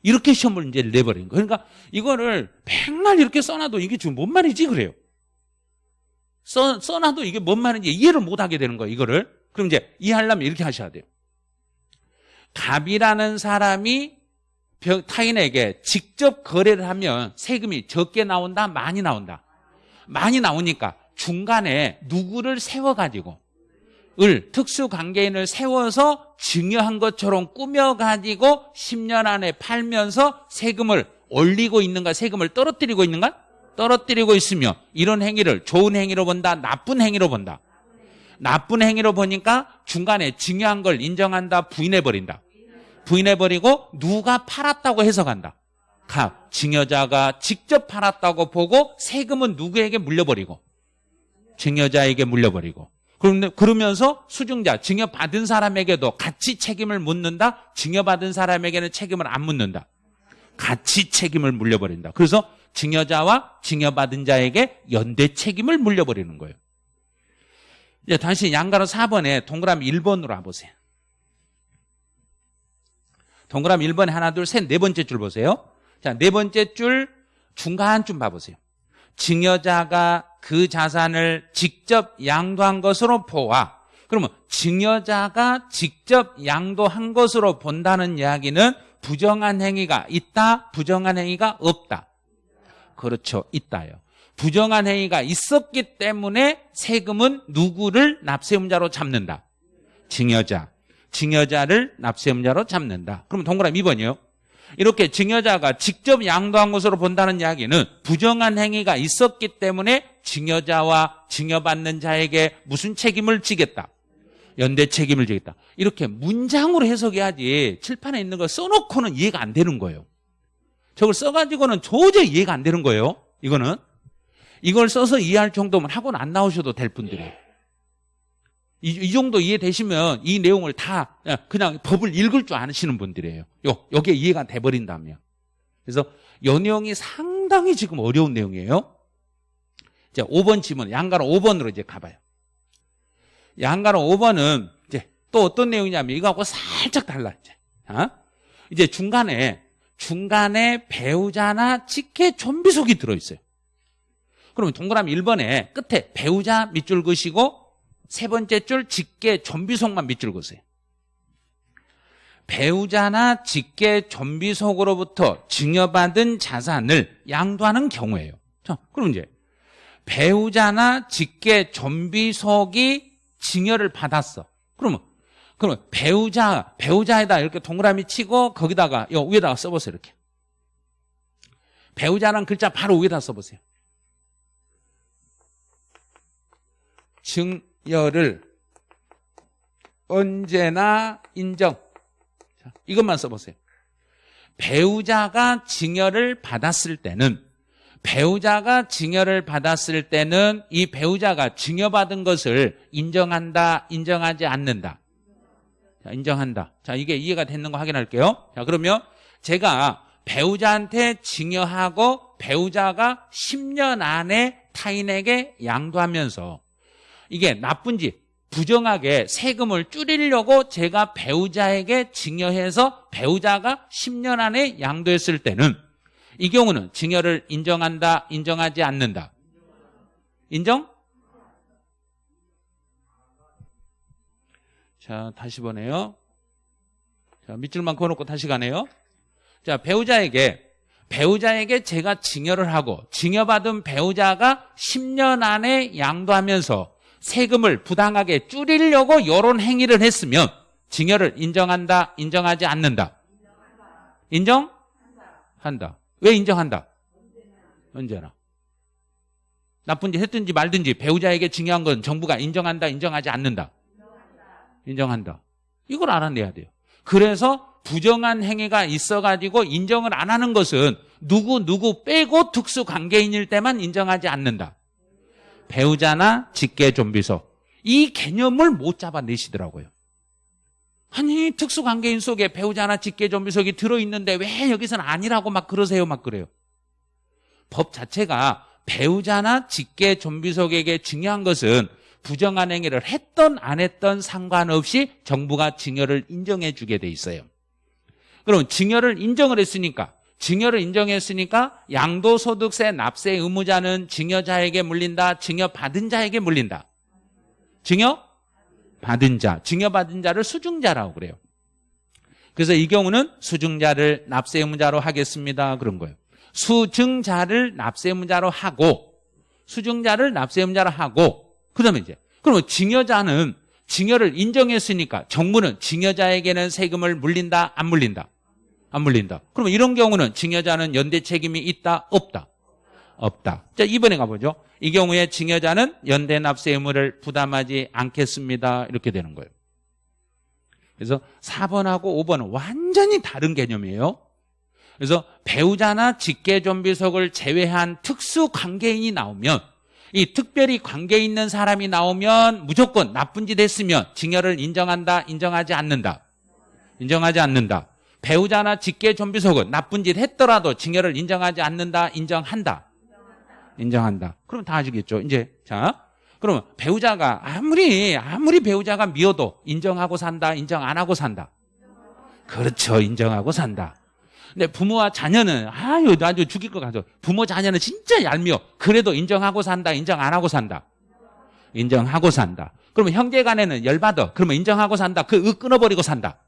이렇게 시험 문제를 내버린 거예요. 그러니까 이거를 백날 이렇게 써놔도 이게 지금 뭔 말이지 그래요. 써, 써놔도 이게 뭔 말인지 이해를 못하게 되는 거예요. 이거를. 그럼 이제 이해하려면 이렇게 하셔야 돼요. 갑이라는 사람이 타인에게 직접 거래를 하면 세금이 적게 나온다, 많이 나온다. 많이 나오니까 중간에 누구를 세워가지고 을 특수관계인을 세워서 증여한 것처럼 꾸며가지고 10년 안에 팔면서 세금을 올리고 있는가 세금을 떨어뜨리고 있는가? 떨어뜨리고 있으며 이런 행위를 좋은 행위로 본다 나쁜 행위로 본다? 나쁜 행위로 보니까 중간에 증여한 걸 인정한다 부인해버린다 부인해버리고 누가 팔았다고 해석한다 각 증여자가 직접 팔았다고 보고 세금은 누구에게 물려버리고 증여자에게 물려버리고 그러면서 수증자 증여받은 사람에게도 같이 책임을 묻는다. 증여받은 사람에게는 책임을 안 묻는다. 같이 책임을 물려버린다. 그래서 증여자와 증여받은 자에게 연대 책임을 물려버리는 거예요. 이제 다시 양가로 4번에 동그라미 1번으로 와보세요. 동그라미 1번에 하나, 둘, 셋, 네 번째 줄 보세요. 자, 네 번째 줄 중간쯤 봐보세요. 증여자가 그 자산을 직접 양도한 것으로 보아. 그러면 증여자가 직접 양도한 것으로 본다는 이야기는 부정한 행위가 있다, 부정한 행위가 없다. 그렇죠. 있다요. 부정한 행위가 있었기 때문에 세금은 누구를 납세음자로 잡는다. 증여자. 증여자를 납세음자로 잡는다. 그럼 동그라미 2번이요. 이렇게 증여자가 직접 양도한 것으로 본다는 이야기는 부정한 행위가 있었기 때문에 증여자와 증여받는 자에게 무슨 책임을 지겠다? 연대 책임을 지겠다. 이렇게 문장으로 해석해야지 칠판에 있는 거 써놓고는 이해가 안 되는 거예요. 저걸 써가지고는 도저히 이해가 안 되는 거예요. 이거는. 이걸 써서 이해할 정도면 학원 안 나오셔도 될 분들이에요. 이, 이 정도 이해되시면 이 내용을 다 그냥 법을 읽을 줄 아시는 분들이에요. 요, 요게 이해가 돼버린다면. 그래서 요 내용이 상당히 지금 어려운 내용이에요. 자, 5번 지문, 양가로 5번으로 이제 가봐요. 양가로 5번은 이제 또 어떤 내용이냐면 이거하고 살짝 달라, 이제. 어? 이제 중간에, 중간에 배우자나 직계 좀비 속이 들어있어요. 그러면 동그라미 1번에 끝에 배우자 밑줄 그시고 세 번째 줄 직계 좀비속만 밑줄 그으세요. 배우자나 직계 좀비속으로부터 증여받은 자산을 양도하는 경우에요. 자, 그럼 이제 배우자나 직계 좀비속이 증여를 받았어. 그러면 그러면 배우자 배우자에다 이렇게 동그라미 치고 거기다가 요 위에다가 써보세요 이렇게. 배우자란 글자 바로 위에다 써보세요. 증 여를 언제나 인정. 자, 이것만 써보세요. 배우자가 증여를 받았을 때는 배우자가 증여를 받았을 때는 이 배우자가 증여받은 것을 인정한다, 인정하지 않는다. 자, 인정한다. 자, 이게 이해가 됐는 거 확인할게요. 자, 그러면 제가 배우자한테 증여하고 배우자가 10년 안에 타인에게 양도하면서 이게 나쁜지 부정하게 세금을 줄이려고 제가 배우자에게 증여해서 배우자가 10년 안에 양도했을 때는 이 경우는 증여를 인정한다, 인정하지 않는다. 인정? 자, 다시 보네요. 자, 밑줄만 그어놓고 다시 가네요. 자, 배우자에게, 배우자에게 제가 증여를 하고, 증여받은 배우자가 10년 안에 양도하면서 세금을 부당하게 줄이려고 이런 행위를 했으면, 증여를 인정한다, 인정하지 않는다. 인정? 한다. 왜 인정한다? 언제나. 나쁜 짓 했든지 말든지 배우자에게 증여한 건 정부가 인정한다, 인정하지 않는다. 인정한다. 이걸 알아내야 돼요. 그래서 부정한 행위가 있어가지고 인정을 안 하는 것은 누구 누구 빼고 특수관계인일 때만 인정하지 않는다. 배우자나 직계 좀비소. 이 개념을 못 잡아내시더라고요. 아니 특수관계인 속에 배우자나 직계 좀비속이 들어있는데 왜 여기서는 아니라고 막 그러세요 막 그래요. 법 자체가 배우자나 직계 좀비속에게 증여한 것은 부정한 행위를 했던 안 했던 상관없이 정부가 증여를 인정해 주게 돼 있어요. 그럼 증여를 인정을 했으니까 증여를 인정했으니까 양도소득세 납세 의무자는 증여자에게 물린다. 증여받은 자에게 물린다. 증여 받은 자, 증여받은 자를 수중자라고 그래요. 그래서 이 경우는 수중자를 납세 의무자로 하겠습니다. 그런 거예요. 수증자를 납세 의무자로 하고 수증자를 납세 의무자로 하고 그다음에 이제 그러면 증여자는 증여를 인정했으니까 정부는 증여자에게는 세금을 물린다 안 물린다 안 물린다. 그러면 이런 경우는 증여자는 연대 책임이 있다? 없다. 없다. 자 이번에 가보죠. 이 경우에 증여자는 연대 납세 의무를 부담하지 않겠습니다. 이렇게 되는 거예요. 그래서 4번하고 5번은 완전히 다른 개념이에요. 그래서 배우자나 직계존비속을 제외한 특수 관계인이 나오면 이 특별히 관계 있는 사람이 나오면 무조건 나쁜 짓 했으면 증여를 인정한다, 인정하지 않는다. 인정하지 않는다. 배우자나 직계존비속은 나쁜 짓 했더라도 증여를 인정하지 않는다, 인정한다. 인정한다. 그럼 다 아시겠죠? 이제 자, 그러면 배우자가 아무리 아무리 배우자가 미워도 인정하고 산다, 인정 안 하고 산다. 그렇죠, 인정하고 산다. 근데 부모와 자녀는 아유 나도 죽일 것 같아. 부모 자녀는 진짜 얄미워. 그래도 인정하고 산다. 인정 안 하고 산다. 인정하고 산다. 그러면 형제 간에는 열받아. 그러면 인정하고 산다. 그윽 끊어버리고 산다.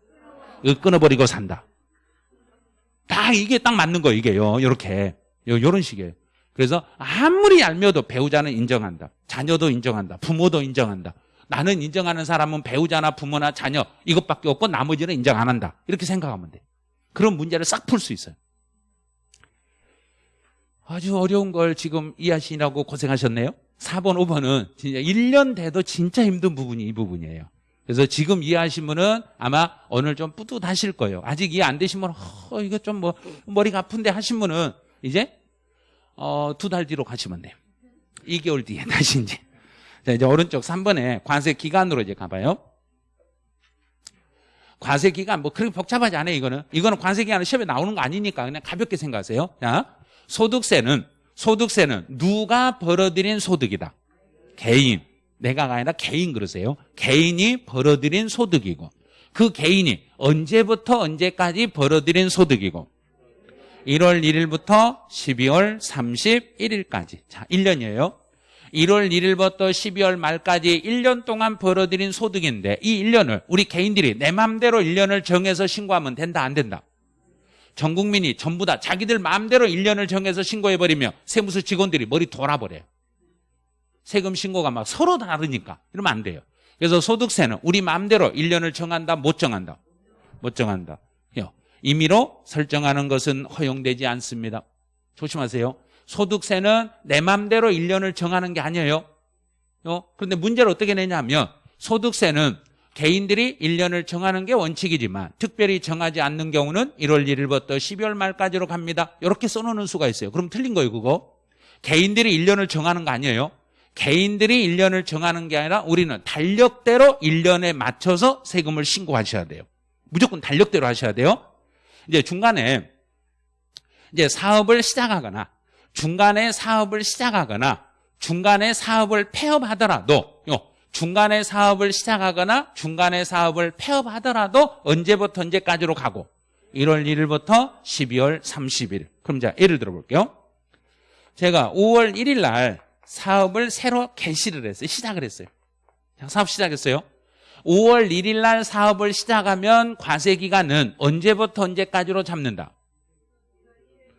윽 끊어버리고 산다. 딱 이게 딱 맞는 거예요. 이게요. 이렇게 요런 식이에요. 그래서 아무리 얄미워도 배우자는 인정한다. 자녀도 인정한다. 부모도 인정한다. 나는 인정하는 사람은 배우자나 부모나 자녀 이것밖에 없고 나머지는 인정 안 한다. 이렇게 생각하면 돼. 그런 문제를 싹 풀 수 있어요. 아주 어려운 걸 지금 이해하시라고 고생하셨네요. 4번, 5번은 진짜 1년 돼도 진짜 힘든 부분이 이 부분이에요. 그래서 지금 이해하신 분은 아마 오늘 좀 뿌듯하실 거예요. 아직 이해 안 되신 분은 어, 이거 좀 뭐 머리가 아픈데 하신 분은 이제 어, 두 달 뒤로 가시면 돼요. 2개월 뒤에 다시 이제 자, 이제 오른쪽 3번에 관세 기간으로 이제 가봐요. 관세 기간 뭐 그렇게 복잡하지 않아요, 이거는. 이거는 관세 기간은 시험에 나오는 거 아니니까 그냥 가볍게 생각하세요. 자, 소득세는 소득세는 누가 벌어들인 소득이다. 개인. 내가가 아니라 개인 그러세요. 개인이 벌어들인 소득이고 그 개인이 언제부터 언제까지 벌어들인 소득이고 1월 1일부터 12월 31일까지. 자, 1년이에요. 1월 1일부터 12월 말까지 1년 동안 벌어들인 소득인데 이 1년을 우리 개인들이 내 마음대로 1년을 정해서 신고하면 된다 안 된다? 전 국민이 전부 다 자기들 마음대로 1년을 정해서 신고해버리면 세무서 직원들이 머리 돌아버려요. 세금 신고가 막 서로 다르니까 이러면 안 돼요. 그래서 소득세는 우리 마음대로 1년을 정한다 못 정한다? 못 정한다. 임의로 설정하는 것은 허용되지 않습니다. 조심하세요. 소득세는 내 맘대로 1년을 정하는 게 아니에요. 어? 그런데 문제를 어떻게 내냐면 소득세는 개인들이 1년을 정하는 게 원칙이지만 특별히 정하지 않는 경우는 1월 1일부터 12월 말까지로 갑니다. 이렇게 써놓는 수가 있어요. 그럼 틀린 거예요, 그거. 개인들이 1년을 정하는 거 아니에요. 개인들이 1년을 정하는 게 아니라 우리는 달력대로 1년에 맞춰서 세금을 신고하셔야 돼요. 무조건 달력대로 하셔야 돼요. 이제 중간에 이제 사업을 시작하거나 중간에 사업을 시작하거나 중간에 사업을 폐업하더라도 중간에 사업을 시작하거나 중간에 사업을 폐업하더라도 언제부터 언제까지로 가고 1월 1일부터 12월 30일 그럼 자 예를 들어 볼게요 제가 5월 1일 날 사업을 새로 개시를 했어요 시작을 했어요 사업 시작했어요 5월 1일 날 사업을 시작하면 과세 기간은 언제부터 언제까지로 잡는다?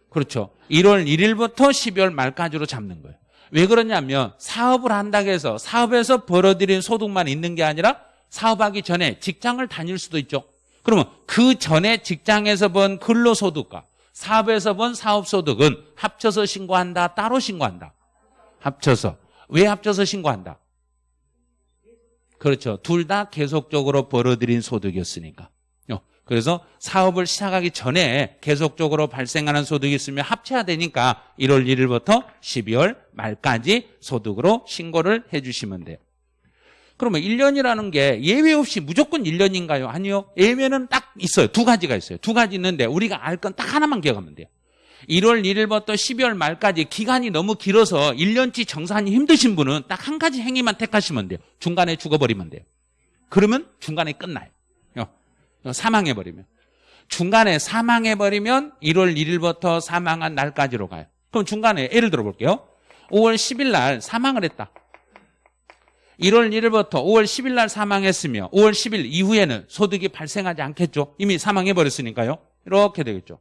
그렇죠. 1월 1일부터 12월 말까지로 잡는 거예요. 왜 그러냐면 사업을 한다고 해서 사업에서 벌어들인 소득만 있는 게 아니라 사업하기 전에 직장을 다닐 수도 있죠. 그러면 그 전에 직장에서 번 근로소득과 사업에서 번 사업소득은 합쳐서 신고한다, 따로 신고한다. 합쳐서. 왜 합쳐서 신고한다? 그렇죠. 둘 다 계속적으로 벌어들인 소득이었으니까. 어, 그래서 사업을 시작하기 전에 계속적으로 발생하는 소득이 있으면 합쳐야 되니까 1월 1일부터 12월 말까지 소득으로 신고를 해주시면 돼요. 그러면 1년이라는 게 예외 없이 무조건 1년인가요? 아니요. 예외는 딱 있어요. 두 가지가 있어요. 두 가지 있는데 우리가 알 건 딱 하나만 기억하면 돼요. 1월 1일부터 12월 말까지 기간이 너무 길어서 1년치 정산이 힘드신 분은 딱 한 가지 행위만 택하시면 돼요. 중간에 죽어버리면 돼요. 그러면 중간에 끝나요. 사망해버리면. 중간에 사망해버리면 1월 1일부터 사망한 날까지로 가요. 그럼 중간에 예를 들어 볼게요. 5월 10일 날 사망을 했다. 1월 1일부터 5월 10일 날 사망했으며 5월 10일 이후에는 소득이 발생하지 않겠죠. 이미 사망해버렸으니까요. 이렇게 되겠죠.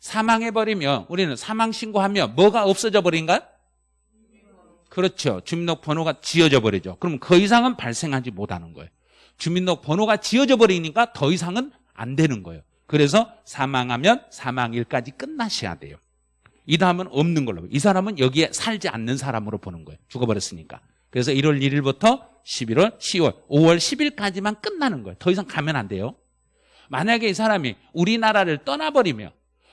사망해버리면 우리는 사망 신고하면 뭐가 없어져 버린가? 그렇죠. 주민등록번호가 지어져 버리죠. 그럼 그 이상은 발생하지 못하는 거예요. 주민등록번호가 지어져 버리니까 더 이상은 안 되는 거예요. 그래서 사망하면 사망일까지 끝나셔야 돼요. 이 다음은 없는 걸로. 이 사람은 여기에 살지 않는 사람으로 보는 거예요. 죽어버렸으니까. 그래서 1월 1일부터 11월, 10월, 5월 10일까지만 끝나는 거예요. 더 이상 가면 안 돼요. 만약에 이 사람이 우리나라를 떠나버리면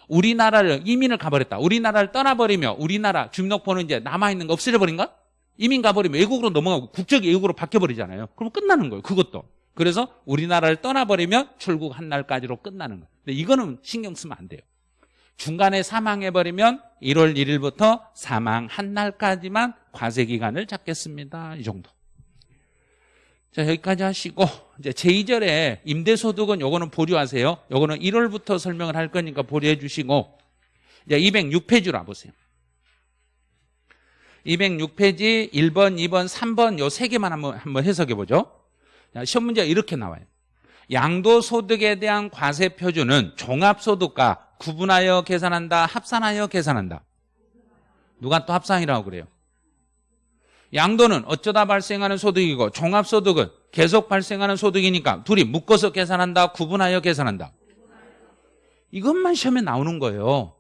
우리나라를 이민을 가버렸다. 우리나라를 떠나버리며 우리나라 주민등록번호 이제 남아있는 거 없어져 버린가? 이민 가버리면 외국으로 넘어가고 국적이 외국으로 바뀌어버리잖아요. 그럼 끝나는 거예요. 그것도. 그래서 우리나라를 떠나버리면 출국한 날까지로 끝나는 거예요. 근데 이거는 신경 쓰면 안 돼요. 중간에 사망해버리면 1월 1일부터 사망한 날까지만 과세기간을 잡겠습니다. 이 정도. 자, 여기까지 하시고, 이제 제2절에 임대소득은 요거는 보류하세요. 요거는 1월부터 설명을 할 거니까 보류해 주시고, 이제 206페이지로 와보세요. 206페이지 1번, 2번, 3번 요 세 개만 한번, 한번 해석해 보죠. 시험 문제가 이렇게 나와요. 양도소득에 대한 과세 표준은 종합소득과 구분하여 계산한다, 합산하여 계산한다. 누가 또 합산이라고 그래요? 양도는 어쩌다 발생하는 소득이고 종합소득은 계속 발생하는 소득이니까 둘이 묶어서 계산한다, 구분하여 계산한다. 이것만 시험에 나오는 거예요.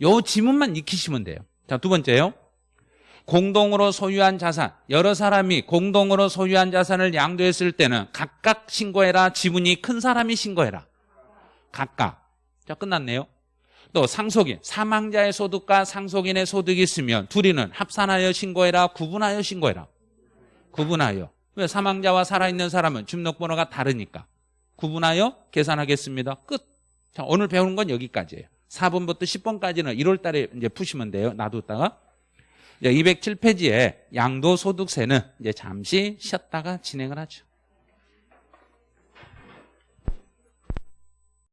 요 지문만 익히시면 돼요. 자, 두 번째요. 공동으로 소유한 자산, 여러 사람이 공동으로 소유한 자산을 양도했을 때는 각각 신고해라. 지분이 큰 사람이 신고해라. 각각. 자, 끝났네요. 또 상속인, 사망자의 소득과 상속인의 소득이 있으면 둘이는 합산하여 신고해라. 구분하여 신고해라. 구분하여. 왜 사망자와 살아있는 사람은 주민등록번호가 다르니까. 구분하여 계산하겠습니다. 끝. 자, 오늘 배우는 건 여기까지예요. 4번부터 10번까지는 1월 달에 이제 푸시면 돼요. 놔뒀다가. 이제 207페이지에 양도소득세는 이제 잠시 쉬었다가 진행을 하죠.